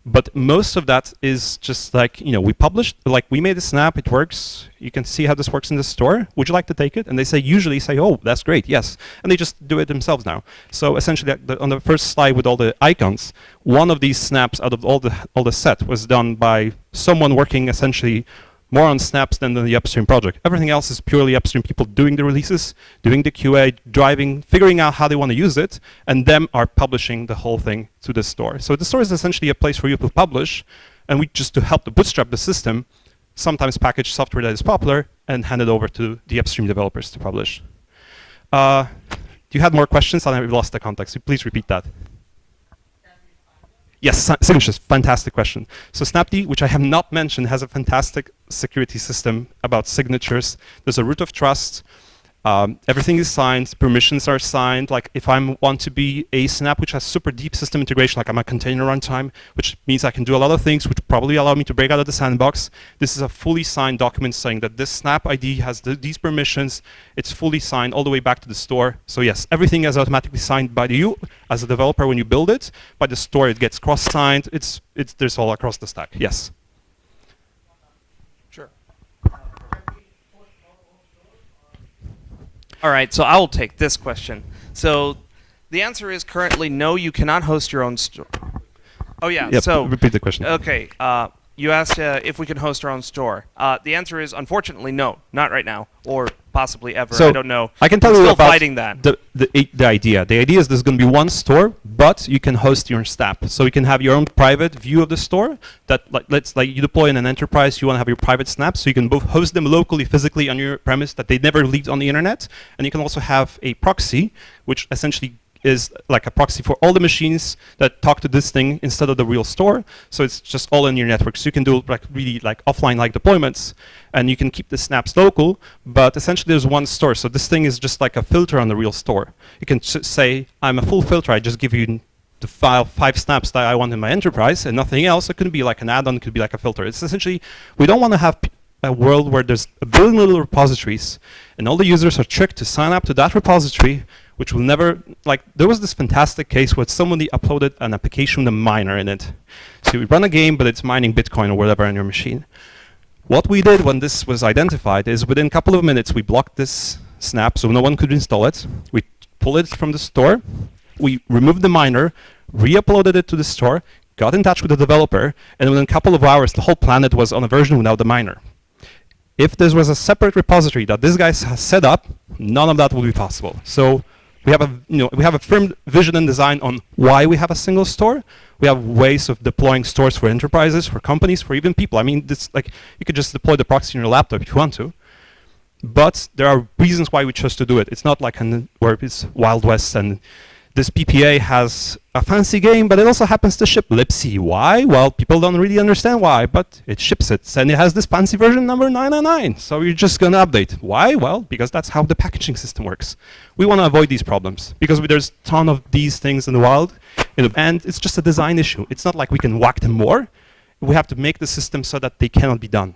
but most of that is just like, you know, we published, like we made a snap, it works. You can see how this works in the store. Would you like to take it? And they say, usually say, oh, that's great, yes. And they just do it themselves now. So essentially on the first slide with all the icons, one of these snaps out of all the, all the set was done by someone working essentially more on snaps than the upstream project. Everything else is purely upstream people doing the releases, doing the QA, driving, figuring out how they want to use it, and them are publishing the whole thing to the store. So the store is essentially a place for you to publish, and we just to help to bootstrap the system, sometimes package software that is popular and hand it over to the upstream developers to publish. Uh, you had more questions and I lost the context. Please repeat that. Yes, signatures, fantastic question. So Snapd, which I have not mentioned, has a fantastic security system about signatures. There's a root of trust. Um, everything is signed, permissions are signed. Like if I want to be a Snap which has super deep system integration, like I'm a container runtime, which means I can do a lot of things, which probably allow me to break out of the sandbox. This is a fully signed document saying that this Snap ID has the, these permissions. It's fully signed all the way back to the store. So yes, everything is automatically signed by you as a developer when you build it. By the store, it gets cross-signed. It's, it's, there's all across the stack. Yes. All right, so I will take this question. So the answer is currently no, you cannot host your own store. Oh yeah. Yep, so repeat the question. Okay. Uh, you asked uh, if we can host our own store. Uh, the answer is unfortunately no, not right now, or possibly ever. So, I don't know. I can tell We're you still about fighting that. The, the, the idea. The idea is there's going to be one store, but you can host your own snap. So you can have your own private view of the store. That like let's like you deploy in an enterprise, you want to have your private snaps, so you can both host them locally, physically on your premise that they never leaked on the internet, and you can also have a proxy, which essentially is like a proxy for all the machines that talk to this thing instead of the real store. So it's just all in your network. So you can do like really like offline like deployments and you can keep the snaps local, but essentially there's one store. So this thing is just like a filter on the real store. You can say, I'm a full filter, I just give you the file five snaps that I want in my enterprise and nothing else. It could be like an add-on, it could be like a filter. It's essentially, we don't want to have a world where there's a billion little repositories and all the users are tricked to sign up to that repository which will never, like, there was this fantastic case where somebody uploaded an application with a miner in it. So you run a game, but it's mining Bitcoin or whatever on your machine. What we did when this was identified is within a couple of minutes, we blocked this snap so no one could install it. We pulled it from the store. We removed the miner, re-uploaded it to the store, got in touch with the developer, and within a couple of hours, the whole planet was on a version without the miner. If this was a separate repository that this guy has set up, none of that would be possible. So we have a you know we have a firm vision and design on why we have a single store. We have ways of deploying stores for enterprises, for companies, for even people. I mean, this like you could just deploy the proxy in your laptop if you want to. But there are reasons why we chose to do it. It's not like an, where it's Wild West and this PPA has a fancy game, but it also happens to ship libc. Why? Well, people don't really understand why, but it ships it, and it has this fancy version number 999. So you're just gonna update. Why? Well, because that's how the packaging system works. We want to avoid these problems because there's a ton of these things in the wild, and it's just a design issue. It's not like we can whack them more. We have to make the system so that they cannot be done.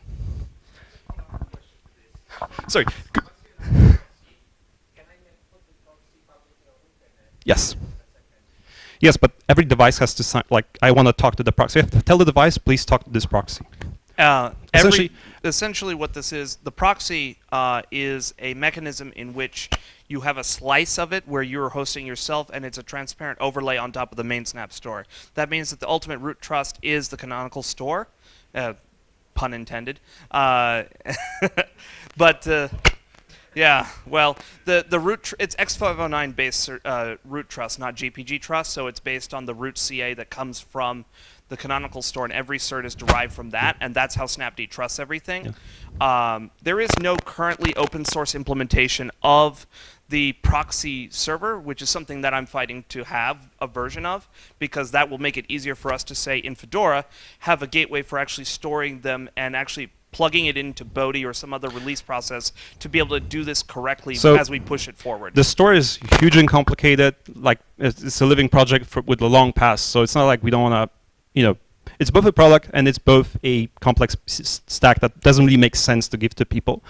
Sorry. c- Yes. Yes, but every device has to sign. Like, I want to talk to the proxy. To tell the device, please talk to this proxy. Uh, every, Essentially- essentially, what this is, the proxy uh, is a mechanism in which you have a slice of it where you're hosting yourself, and it's a transparent overlay on top of the main Snap store. That means that the ultimate root trust is the canonical store, uh, pun intended. Uh, [laughs] but uh, yeah, well, the the root tr- it's X509 based uh, root trust, not GPG trust. So it's based on the root CA that comes from the canonical store, and every cert is derived from that, and that's how Snapd trusts everything. Um, there is no currently open source implementation of the proxy server, which is something that I'm fighting to have a version of, because that will make it easier for us to say in Fedora have a gateway for actually storing them and actually plugging it into Bodhi or some other release process to be able to do this correctly So as we push it forward. The store is huge and complicated. Like, it's, it's a living project for, with a long past, so it's not like we don't want to, you know, it's both a product and it's both a complex stack that doesn't really make sense to give to people.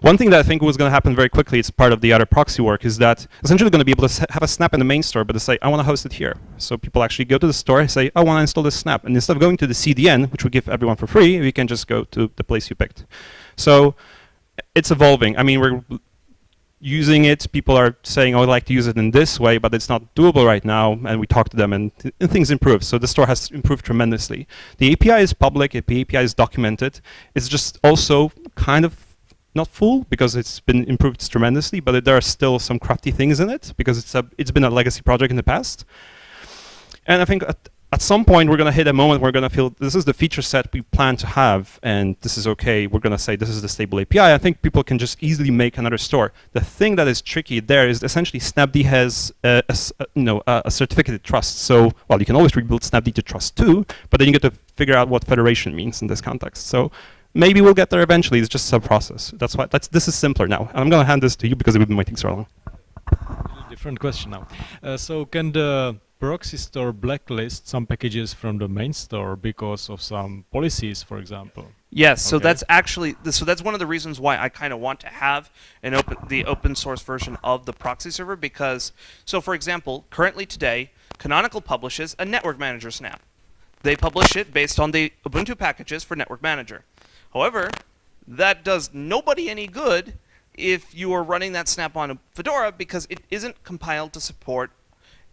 One thing that I think was going to happen very quickly, it's part of the other proxy work, is that essentially going to be able to have a snap in the main store, but to say, I want to host it here. So people actually go to the store and say, I want to install this snap. And instead of going to the CDN, which we give everyone for free, we can just go to the place you picked. So it's evolving. I mean, we're using it. People are saying, "Oh, I'd like to use it in this way," but it's not doable right now. And we talk to them, and, th- and things improve. So the store has improved tremendously. The API is public. The API is documented. It's just also kind of not full because it's been improved tremendously, but there are still some crafty things in it because it's a it's been a legacy project in the past. And I think at, at some point we're going to hit a moment where we're going to feel this is the feature set we plan to have, and this is okay. We're going to say this is the stable API. I think people can just easily make another store. The thing that is tricky there is essentially Snapd has a, a you know a, a certificated trust. So well, you can always rebuild Snapd to trust too, but then you get to figure out what federation means in this context. So. Maybe we'll get there eventually. It's just a process. That's why. That's this is simpler now. And I'm going to hand this to you because we've been waiting so long. different question now. Uh, so can the proxy store blacklist some packages from the main store because of some policies, for example? Yes, so Okay. that's actually so that's one of the reasons why I kind of want to have an open the open source version of the proxy server because so for example, currently today, Canonical publishes a network manager snap. They publish it based on the Ubuntu packages for network manager. However, that does nobody any good if you are running that snap on a Fedora because it isn't compiled to support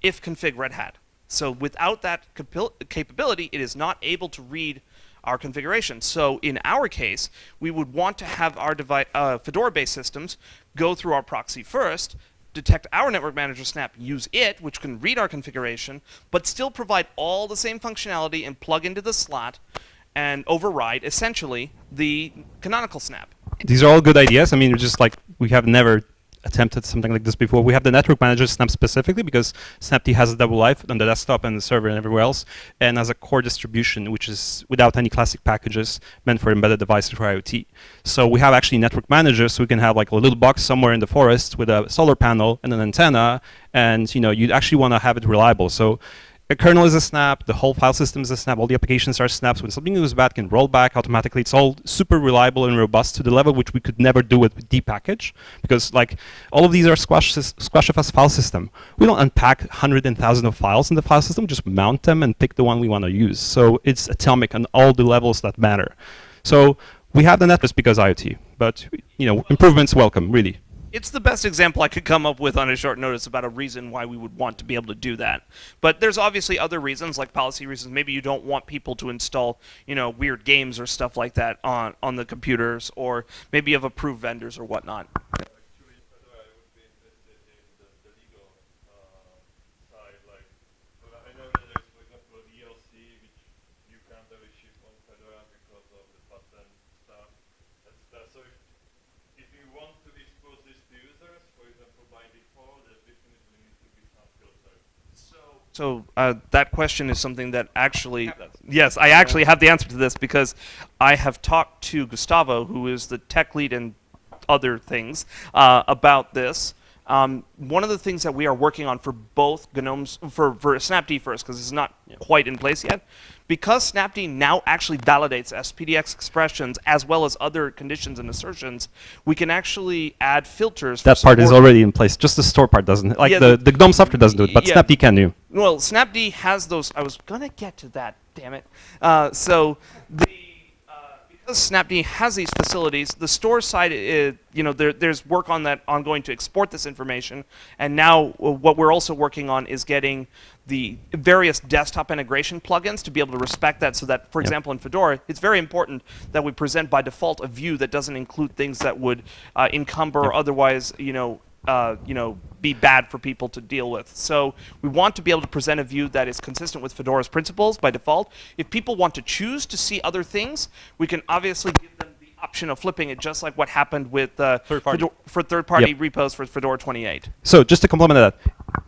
if config Red Hat. So without that capability, it is not able to read our configuration. So in our case, we would want to have our uh, Fedora-based systems go through our proxy first, detect our network manager snap, use it, which can read our configuration, but still provide all the same functionality and plug into the slot and override essentially the canonical snap. These are all good ideas. I mean, just like we have never attempted something like this before. We have the network manager Snap specifically because Snapd has a double life on the desktop and the server and everywhere else, and as a core distribution, which is without any classic packages meant for embedded devices for IoT. So we have actually network managers, so we can have like a little box somewhere in the forest with a solar panel and an antenna, and you know you actually want to have it reliable. So a kernel is a snap, the whole file system is a snap, all the applications are snaps. When something goes bad, can roll back automatically. It's all super reliable and robust to the level which we could never do with D package because like all of these are squash squashifast file system. We don't unpack hundred and thousand of files in the file system, just mount them and pick the one we want to use. So it's atomic on all the levels that matter. So we have the netlist because IoT, but you know improvements welcome, really it's the best example I could come up with on a short notice about a reason why we would want to be able to do that. But there's obviously other reasons, like policy reasons. Maybe you don't want people to install, you know, weird games or stuff like that on on the computers, or maybe you have approved vendors or whatnot. So uh, that question is something that actually, yes, I actually have the answer to this because I have talked to Gustavo, who is the tech lead and other things, uh, about this. Um, one of the things that we are working on for both GNOMEs, for, for Snapd first, because it's not quite in place yet, because Snapd now actually validates SPDX expressions as well as other conditions and assertions, we can actually add filters. That part is already in place. Just the store part doesn't. Like yeah, the, the GNOME software doesn't do it, but yeah. Snapd can do. Well, Snapd has those. I was gonna get to that. Damn it. Uh, so the because Snapd has these facilities, the store side, is, you know, there, there's work on that ongoing to export this information. And now uh, what we're also working on is getting the various desktop integration plugins to be able to respect that so that, for yep. example, in Fedora, it's very important that we present by default a view that doesn't include things that would uh, encumber yep. or otherwise, you know, uh, you know, be bad for people to deal with. So we want to be able to present a view that is consistent with Fedora's principles by default. If people want to choose to see other things, we can obviously give them the option of flipping it, just like what happened with uh, third Fedora, for third-party yep. repos for Fedora 28. So just to complement that,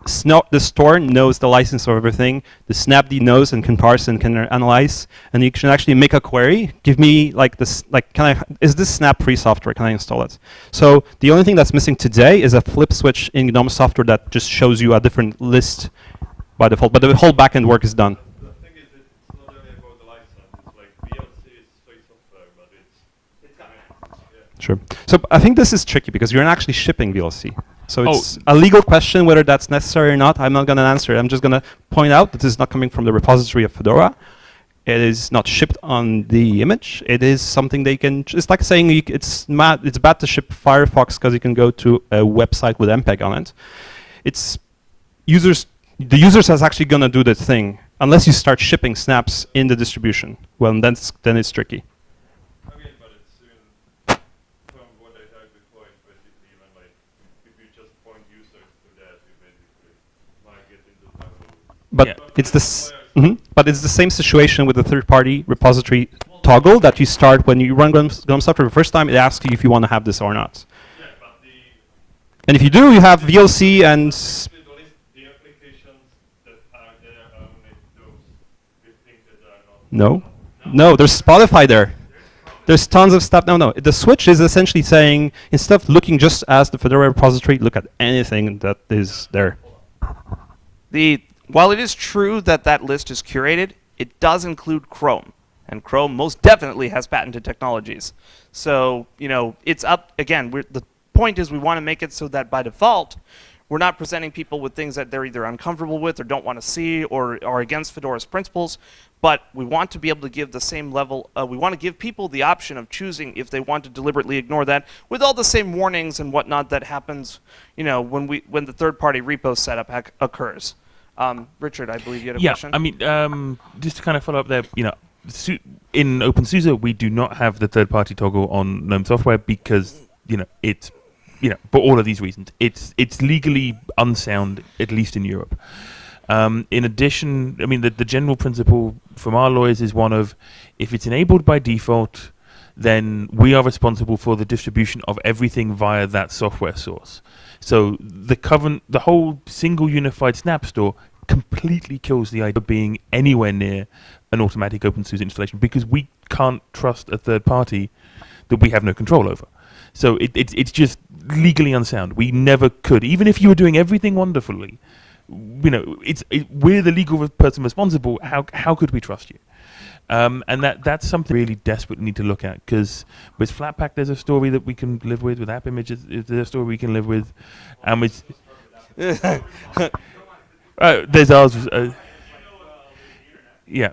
Sno the store knows the license of everything. The Snapd knows and can parse and can analyze, and you can actually make a query. Give me like this, like, can I? Is this Snap free software? Can I install it? So the only thing that's missing today is a flip switch in GNOME software that just shows you a different list by default. But the whole backend work is done. Sure. So I think this is tricky because you're not actually shipping VLC. So oh. it's a legal question whether that's necessary or not. I'm not going to answer it. I'm just going to point out that this is not coming from the repository of Fedora. It is not shipped on the image. It is something they can. It's like saying it's mad, It's bad to ship Firefox because you can go to a website with MPEG on it. It's users. The users is actually going to do the thing unless you start shipping snaps in the distribution. Well, then it's, then it's tricky. But yeah. it's this. Mm -hmm, but it's the same situation with the third-party repository toggle that you start when you run GNOME software the first time. It asks you if you want to have this or not. Yeah, and if you do, you have VLC and. No, no, there's Spotify there. There's tons of stuff. No, no. The switch is essentially saying instead of looking just as the Fedora repository, look at anything that is there. The while it is true that that list is curated, it does include Chrome. And Chrome most definitely has patented technologies. So, you know, it's up, again, the point is we want to make it so that by default, we're not presenting people with things that they're either uncomfortable with or don't want to see or are against Fedora's principles. But we want to be able to give the same level. Uh, we want to give people the option of choosing if they want to deliberately ignore that, with all the same warnings and whatnot that happens, you know, when we when the third-party repo setup occurs. Um, Richard, I believe you had a yeah, question. I mean, um, just to kind of follow up there, you know, su- in OpenSUSE we do not have the third-party toggle on GNOME software because you know it's you know for all of these reasons it's it's legally unsound at least in Europe. Um, in addition, I mean the the general principle from our lawyers is one of if it's enabled by default, then we are responsible for the distribution of everything via that software source. So the the whole single unified Snap Store completely kills the idea of being anywhere near an automatic OpenSUSE installation because we can't trust a third party that we have no control over. So it, it's it's just legally unsound. We never could, even if you were doing everything wonderfully. You know, it's it, we're the legal person responsible. How how could we trust you? Um, and that that's something we really desperately need to look at because with Flatpak there's a story that we can live with. With App Images there's a story we can live with, and with [laughs] uh, there's ours. Uh, yeah,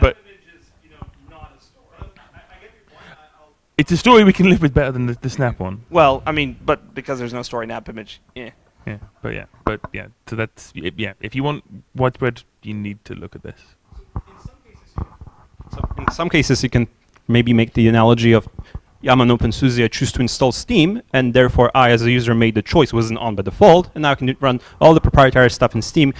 but it's a story we can live with better than the, the Snap one. well, I mean, but because there's no story in app image, yeah. Yeah, but yeah, but yeah. So that's yeah. If you want widespread, you need to look at this. So in some cases, you can maybe make the analogy of I'm an OpenSUSE, I choose to install Steam, and therefore I, as a user, made the choice, wasn't on by default, and now I can run all the proprietary stuff in Steam.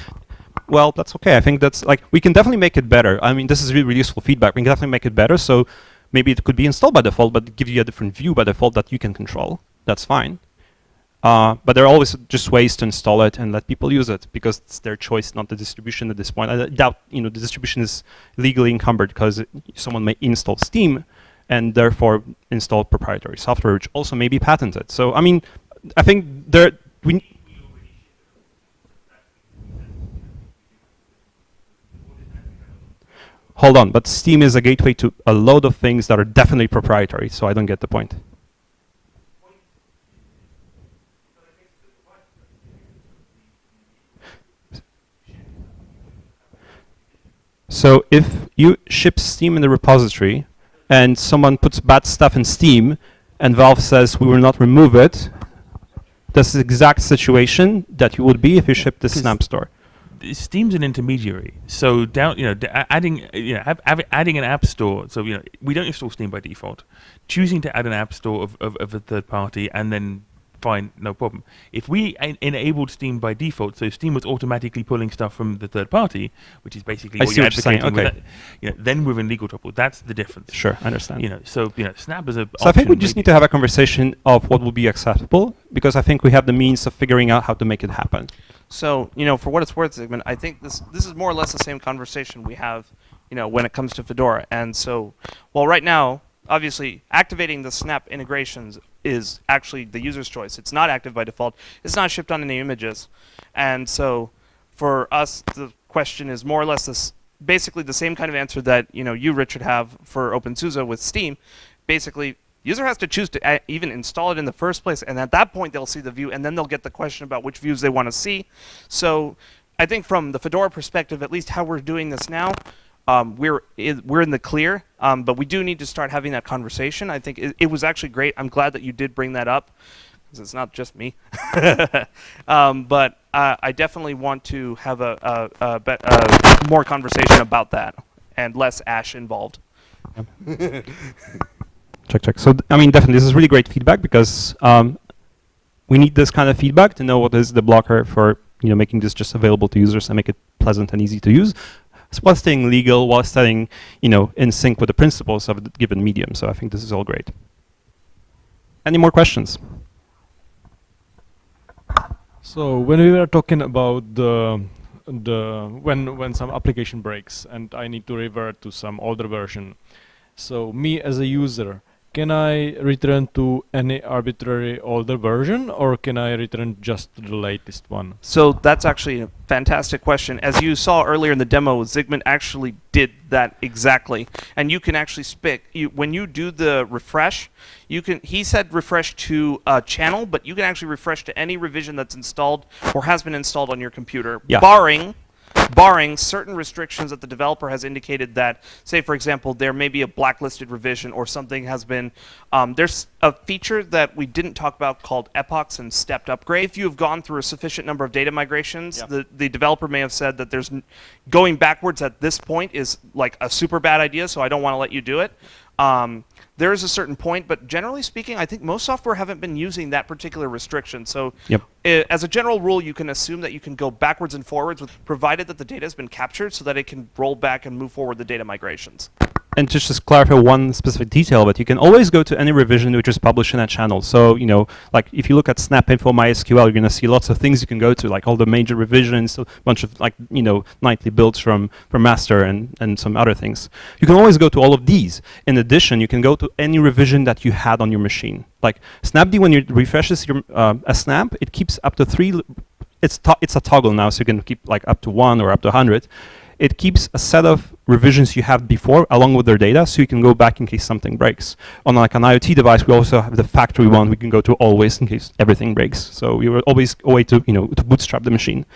Well, that's okay. I think that's like we can definitely make it better. I mean, this is really, really useful feedback. We can definitely make it better. So maybe it could be installed by default, but give you a different view by default that you can control. That's fine. Uh, but there are always just ways to install it and let people use it because it's their choice, not the distribution at this point. I doubt you know the distribution is legally encumbered because someone may install Steam and therefore install proprietary software, which also may be patented. So I mean, I think there we. Hold on, but Steam is a gateway to a load of things that are definitely proprietary, so I don't get the point. So if you ship Steam in the repository and someone puts bad stuff in Steam and Valve says we will not remove it, that's the exact situation that you would be if you shipped the Snap Store. Steam's an intermediary, so down you know adding you know have, have, adding an app store. So you know we don't install Steam by default. Choosing to add an app store of, of, of a third party and then fine, no problem. If we en- enabled Steam by default, so Steam was automatically pulling stuff from the third party, which is basically I what see you're what you're saying, advocating. with okay. that, you know, then we're in legal trouble. That's the difference. Sure, I understand. You know, so you know, Snap is a. So I think we just option, need to have a conversation of what will be acceptable because I think we have the means of figuring out how to make it happen. So, you know, for what it's worth, Zygmunt, I think this this is more or less the same conversation we have, you know, when it comes to Fedora. And so, well, right now, obviously, activating the Snap integrations is actually the user's choice. It's not active by default. It's not shipped on any images. And so, for us, the question is more or less this, basically the same kind of answer that you know you, Richard, have for OpenSUSE with Steam. Basically, user has to choose to uh, even install it in the first place, and at that point they'll see the view, and then they'll get the question about which views they want to see. So, I think from the Fedora perspective, at least how we're doing this now, um, we're we're in the clear, um, but we do need to start having that conversation. I think it, it was actually great. I'm glad that you did bring that up, because it's not just me. [laughs] um, but uh, I definitely want to have a, a, a, a more conversation about that and less ash involved. [laughs] Check, check. So, I mean, definitely, this is really great feedback because um, we need this kind of feedback to know what is the blocker for you know making this just available to users and make it pleasant and easy to use, while staying legal, while staying you know in sync with the principles of the given medium. So I think this is all great. Any more questions? So when we were talking about the the when when some application breaks and I need to revert to some older version, so me as a user, can I return to any arbitrary older version or can I return just to the latest one? So that's actually a fantastic question. As you saw earlier in the demo, Zygmunt actually did that exactly. And you can actually pick you, when you do the refresh, you can he said refresh to a channel, but you can actually refresh to any revision that's installed or has been installed on your computer, Yeah. barring barring certain restrictions that the developer has indicated that, say, for example, there may be a blacklisted revision or something has been. Um, there's a feature that we didn't talk about called epochs and stepped upgrade. If you have gone through a sufficient number of data migrations, Yeah. the, the developer may have said that there's n- going backwards at this point is like a super bad idea, so I don't want to let you do it. Um, there is a certain point, but generally speaking, I think most software haven't been using that particular restriction. So, Yep. i- as a general rule, you can assume that you can go backwards and forwards, with, provided that the data has been captured, so that it can roll back and move forward the data migrations. And just to clarify one specific detail, but you can always go to any revision which is published in that channel. So, you know, like if you look at SnapInfo MySQL, you're going to see lots of things you can go to, like all the major revisions, a bunch of like, you know, nightly builds from, from master and, and some other things. You can always go to all of these. In addition, you can go to any revision that you had on your machine. Like Snapd, when it refreshes your uh, a snap, it keeps up to three. It's it's a toggle now, so you can keep like up to one or up to hundred. It keeps a set of revisions you had before along with their data, so you can go back in case something breaks. On like an IoT device, we also have the factory one we can go to always in case everything breaks. So we will always a way to you know to bootstrap the machine.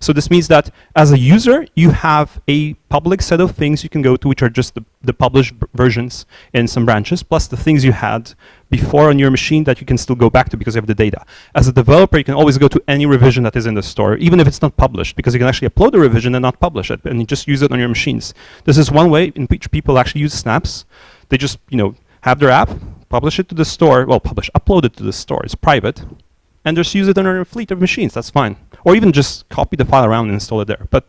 So this means that as a user, you have a public set of things you can go to, which are just the, the published versions in some branches, plus the things you had before on your machine that you can still go back to because you have the data. As a developer, you can always go to any revision that is in the store, even if it's not published, because you can actually upload the revision and not publish it, and you just use it on your machines. This is one way in which people actually use snaps. They just, you know, have their app, publish it to the store, well, publish, upload it to the store, it's private, and just use it on your fleet of machines, that's fine. Or even just copy the file around and install it there. But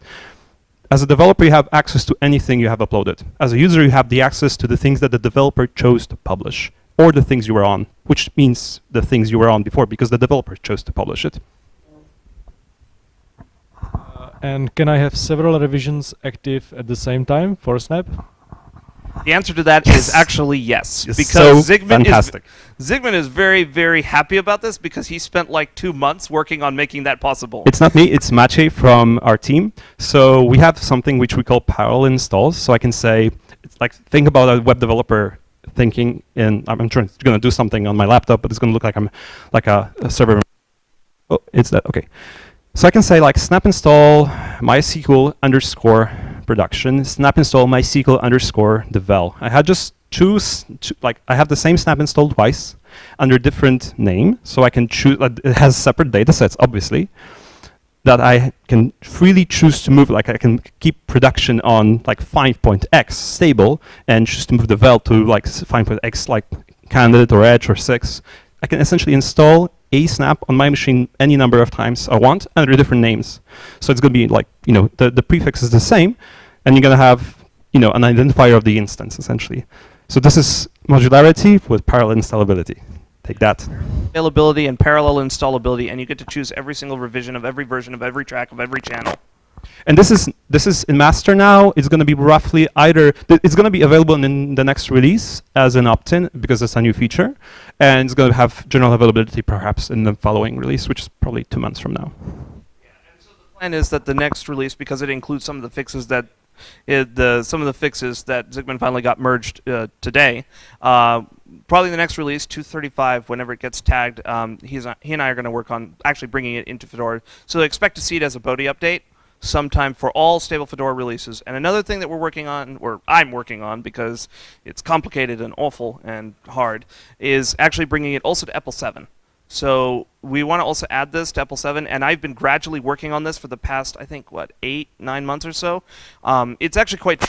as a developer, you have access to anything you have uploaded. As a user, you have the access to the things that the developer chose to publish, or the things you were on, which means the things you were on before, because the developer chose to publish it. Uh, and can I have several revisions active at the same time for Snap? The answer to that is Yes. actually yes, It's because so Zygmunt fantastic. is Zygmunt is very very happy about this because he spent like two months working on making that possible. It's not me, it's Maciej from our team. So we have something which we call parallel installs. So I can say, it's like, think about a web developer thinking in, I'm trying to going to do something on my laptop, but it's going to look like I'm like a, a server. Oh, it's that, okay. So I can say like snap install MySQL underscore production, snap install MySQL underscore devel. I had just choose, two, like I have the same snap install twice under different name, so I can choose, like, it has separate data sets, obviously, that I can freely choose to move, like I can keep production on like 5.x stable and choose to move the vel to like s- 5.x like candidate or edge or 6. I can essentially install a snap on my machine any number of times I want under different names. So it's going to be like, you know, the, the prefix is the same, and you're going to have, you know, an identifier of the instance, essentially. So this is modularity with parallel installability. Take that. availability and parallel installability, and you get to choose every single revision of every version of every track of every channel. And this is this is in master now. It's going to be roughly either th- it's going to be available in the next release as an opt-in because it's a new feature, and it's going to have general availability perhaps in the following release, which is probably two months from now. Yeah, and so the plan is that the next release, because it includes some of the fixes that it, the some of the fixes that Zygmunt finally got merged uh, today. Uh, probably the next release, 235, whenever it gets tagged, um, he's he and I are going to work on actually bringing it into Fedora. So expect to see it as a Bodhi update sometime for all stable Fedora releases. And another thing that we're working on, or I'm working on because it's complicated and awful and hard, is actually bringing it also to EPEL 7. So we want to also add this to EPEL 7, and I've been gradually working on this for the past, I think, what, eight, nine months or so. Um, it's actually quite.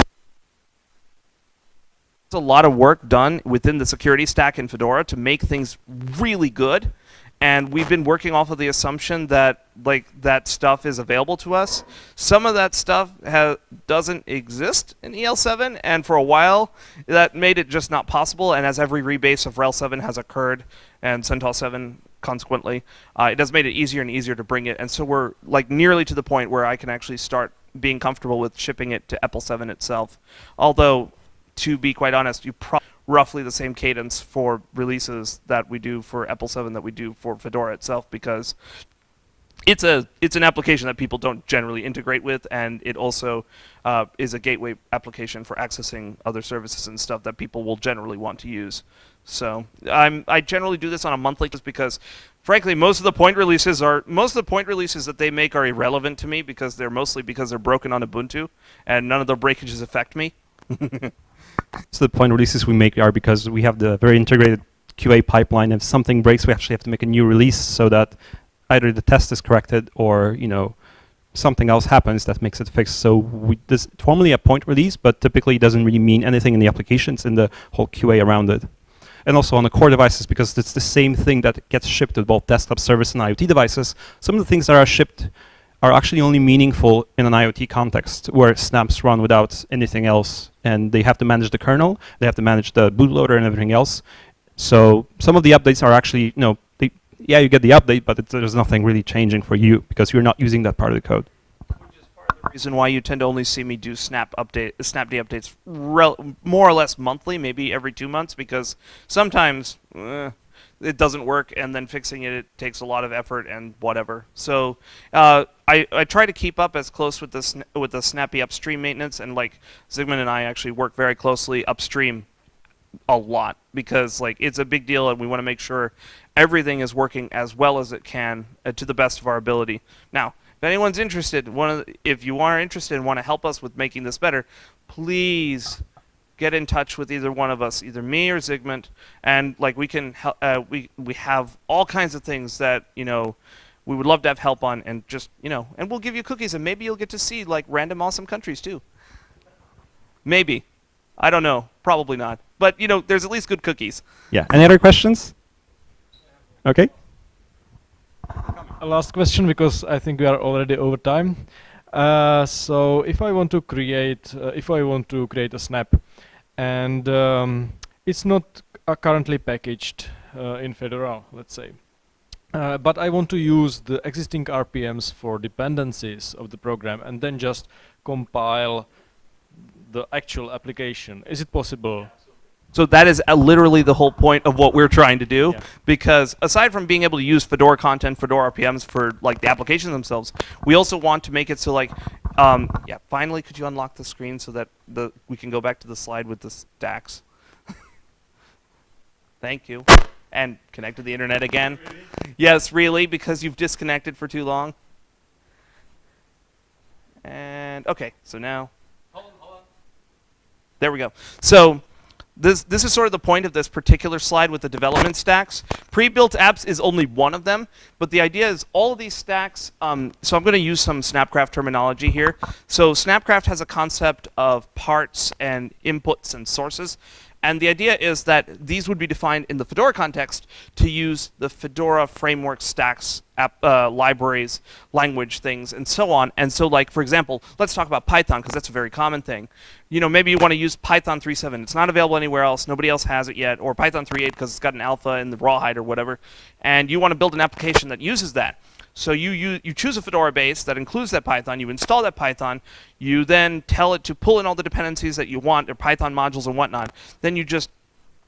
A lot of work done within the security stack in Fedora to make things really good, and we've been working off of the assumption that like that stuff is available to us. Some of that stuff doesn't exist in EL7, and for a while that made it just not possible. And as every rebase of RHEL 7 has occurred, and CentOS 7 consequently, uh, it has made it easier and easier to bring it. And so we're like nearly to the point where I can actually start being comfortable with shipping it to EPEL 7 itself. Although, to be quite honest, you pro- roughly the same cadence for releases that we do for EPEL 7 that we do for Fedora itself because it's a it's an application that people don't generally integrate with, and it also uh, is a gateway application for accessing other services and stuff that people will generally want to use. So I'm I generally do this on a monthly just because, frankly, most of the point releases are most of the point releases that they make are irrelevant to me because they're mostly because they're broken on Ubuntu, and none of the breakages affect me. [laughs] So the point releases we make are because we have the very integrated QA pipeline. If something breaks, we actually have to make a new release so that either the test is corrected or you know something else happens that makes it fixed. So we, this formally a point release, but typically it doesn't really mean anything in the applications in the whole QA around it. And also on the core devices, because it's the same thing that gets shipped to both desktop service and IoT devices. Some of the things that are shipped are actually only meaningful in an IoT context where snaps run without anything else, and they have to manage the kernel, they have to manage the bootloader and everything else. So some of the updates are actually, you know, they, yeah, you get the update, but there's nothing really changing for you because you're not using that part of the code. Which is part of the reason why you tend to only see me do snap update snapd updates more or less monthly maybe every two months because sometimes eh, it doesn't work and then fixing it, it takes a lot of effort and whatever. So uh, I, I try to keep up as close with the sn- with the snappy upstream maintenance and like Zygmunt and I actually work very closely upstream a lot because like it's a big deal and we want to make sure everything is working as well as it can uh, to the best of our ability. Now if anyone's interested, one the, if you are interested and want to help us with making this better, please get in touch with either one of us, either me or Zygmunt, and like we can help. Uh, we we have all kinds of things that you know we would love to have help on, and just you know, and we'll give you cookies, and maybe you'll get to see like random awesome countries too. Maybe, I don't know, probably not, but you know, there's at least good cookies. Yeah. Any other questions? Okay. A last question because I think we are already over time. Uh, so if I want to create, uh, if I want to create a snap, and um, it's not currently packaged uh, in Fedora, let's say, uh, but I want to use the existing RPMs for dependencies of the program and then just compile the actual application. Is it possible? So that is uh, literally the whole point of what we're trying to do. Yeah. Because aside from being able to use Fedora content, Fedora RPMs for like the applications themselves, we also want to make it so like, um, yeah. Finally, could you unlock the screen so that the we can go back to the slide with the stacks? [laughs] Thank you. And connect to the internet again. Yes, really, because you've disconnected for too long. And okay, so now. There we go. So this this is sort of the point of this particular slide with the development stacks. Pre-built apps is only one of them, but the idea is all of these stacks. Um, so I'm going to use some Snapcraft terminology here. So Snapcraft has a concept of parts and inputs and sources. And the idea is that these would be defined in the Fedora context to use the Fedora framework stacks, app, uh, libraries, language things, and so on. And so, like for example, let's talk about Python because that's a very common thing. You know, maybe you want to use Python 3.7. It's not available anywhere else. Nobody else has it yet. Or Python 3.8 because it's got an alpha in the rawhide or whatever. And you want to build an application that uses that. So you, you, you choose a Fedora base that includes that Python, you install that Python, you then tell it to pull in all the dependencies that you want, or Python modules and whatnot. Then you just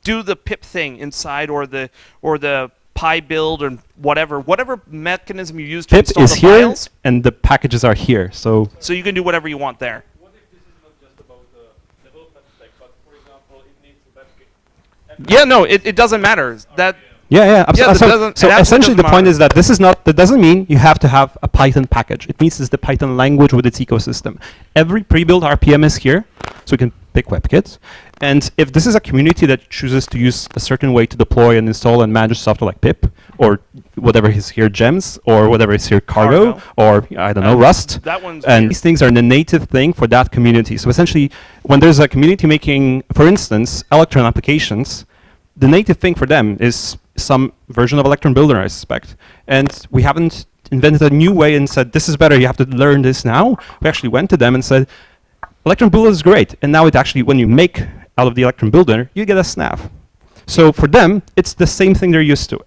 do the pip thing inside or the or the PyBuild or whatever, whatever mechanism you use to Pip install is the here, files. and the packages are here. So So you can do whatever you want there. What if this is not just about the development stack, but for example, it needs a web Yeah, no, it, it doesn't matter. That Yeah, yeah, Yeah, so, so essentially the doesn't point is that this is not, that doesn't mean you have to have a Python package. It means it's the Python language with its ecosystem. Every pre-built RPM is here, so you can pick WebKit. And if this is a community that chooses to use a certain way to deploy and install and manage software like pip, or whatever is here, gems, or whatever is here, cargo, Cargo. or I don't know, Rust, that one's and weird. these things are the native thing for that community. So essentially, when there's a community making, for instance, Electron applications, the native thing for them is some version of Electron Builder, I suspect. And we haven't invented a new way and said, this is better, you have to learn this now. We actually went to them and said, Electron Builder is great. And now it actually, when you make out of the Electron Builder, you get a snap. So for them, it's the same thing they're used to.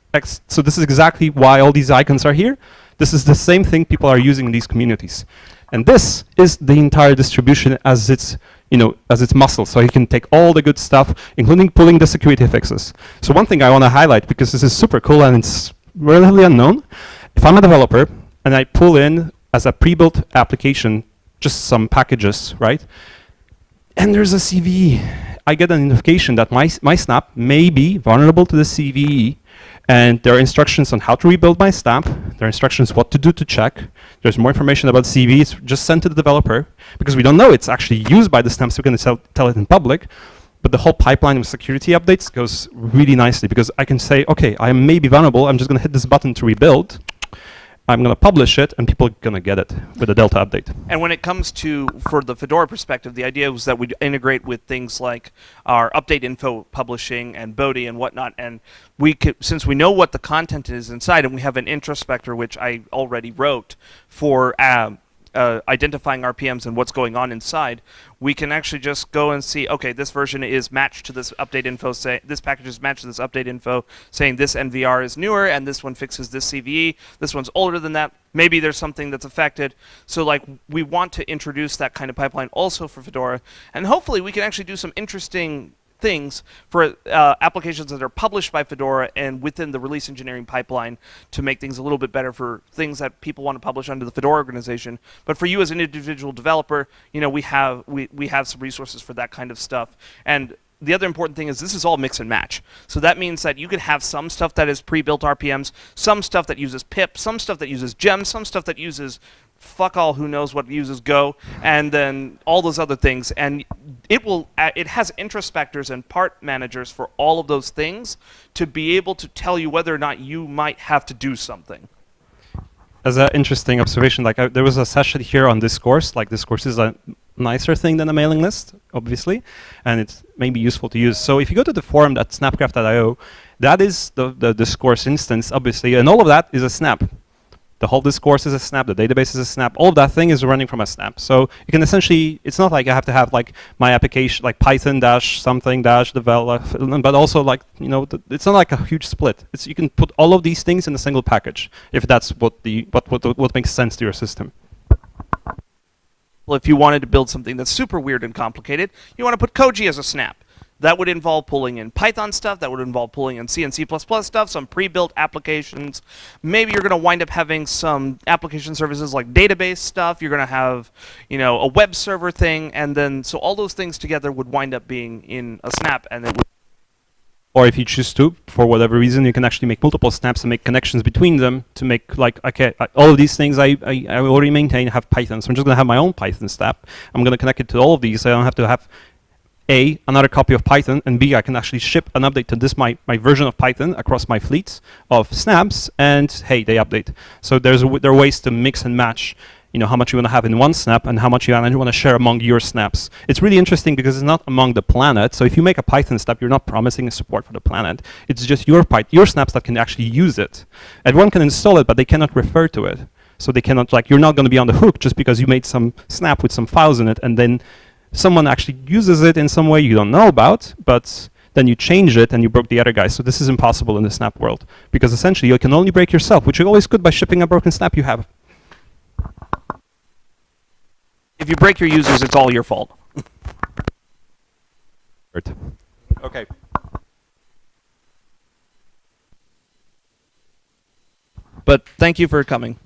So this is exactly why all these icons are here. This is the same thing people are using in these communities. And this is the entire distribution as its, you know, as its muscle. So you can take all the good stuff, including pulling the security fixes. So one thing I want to highlight, because this is super cool and it's relatively unknown, if I'm a developer and I pull in as a pre-built application just some packages, right? And there's a CVE. I get a notification that my, my snap may be vulnerable to the CVE and there are instructions on how to rebuild my stamp. There are instructions what to do to check. There's more information about CVE. It's just sent to the developer because we don't know it's actually used by the snap, so we can tell it in public. But the whole pipeline of security updates goes really nicely because I can say, okay, I may be vulnerable. I'm just going to hit this button to rebuild. I'm going to publish it, and people are going to get it with a Delta update. And when it comes to, for the Fedora perspective, the idea was that we'd integrate with things like our update info publishing and Bodhi and whatnot. And we could, since we know what the content is inside, and we have an introspector, which I already wrote for um, uh, identifying RPMs and what's going on inside, we can actually just go and see, okay, this version is matched to this update info, say this package is matched to this update info, saying this NVR is newer and this one fixes this CVE, this one's older than that, maybe there's something that's affected. So like we want to introduce that kind of pipeline also for Fedora, and hopefully we can actually do some interesting things for uh, applications that are published by Fedora and within the release engineering pipeline to make things a little bit better for things that people want to publish under the Fedora organization. But for you as an individual developer, you know, we have we, we have some resources for that kind of stuff. And the other important thing is this is all mix and match. So that means that you can have some stuff that is pre-built RPMs, some stuff that uses pip, some stuff that uses gem, some stuff that uses fuck all who knows what uses Go, and then all those other things. And it will uh, it has introspectors and part managers for all of those things to be able to tell you whether or not you might have to do something. As an interesting observation, like I, there was a session here on Discourse. Like Discourse is a nicer thing than a mailing list, obviously, and it's maybe useful to use. So if you go to the forum at snapcraft.io, that is the, the Discourse instance, obviously, and all of that is a snap. The whole discourse is a snap, the database is a snap, all of that thing is running from a snap. So you can essentially, it's not like I have to have like my application, like Python dash something dash develop, but also like, you know, it's not like a huge split. It's, you can put all of these things in a single package, if that's what, the, what, what, what makes sense to your system. Well, if you wanted to build something that's super weird and complicated, you want to put Koji as a snap. That would involve pulling in Python stuff. That would involve pulling in C and C++ stuff, some pre-built applications. Maybe you're going to wind up having some application services like database stuff. You're going to have, you know, a web server thing, and then so all those things together would wind up being in a snap, and it would. Or if you choose to, for whatever reason, you can actually make multiple snaps and make connections between them to make like, okay, all of these things I, I, I already maintain have Python, so I'm just going to have my own Python snap. I'm going to connect it to all of these. So I don't have to have a, another copy of Python, and B, I can actually ship an update to this, my, my version of Python across my fleets of snaps, and hey, they update. So there's there are ways to mix and match you know, how much you want to have in one snap and how much you want to share among your snaps. It's really interesting because it's not among the planet. So if you make a Python snap, you're not promising a support for the planet. It's just your your snaps that can actually use it. Everyone can install it, but they cannot refer to it. So they cannot, like, you're not going to be on the hook just because you made some snap with some files in it and then someone actually uses it in some way you don't know about, but then you change it and you broke the other guy. So this is impossible in the snap world because essentially you can only break yourself, which you always could by shipping a broken snap you have. If you break your users, it's all your fault. okay. But thank you for coming.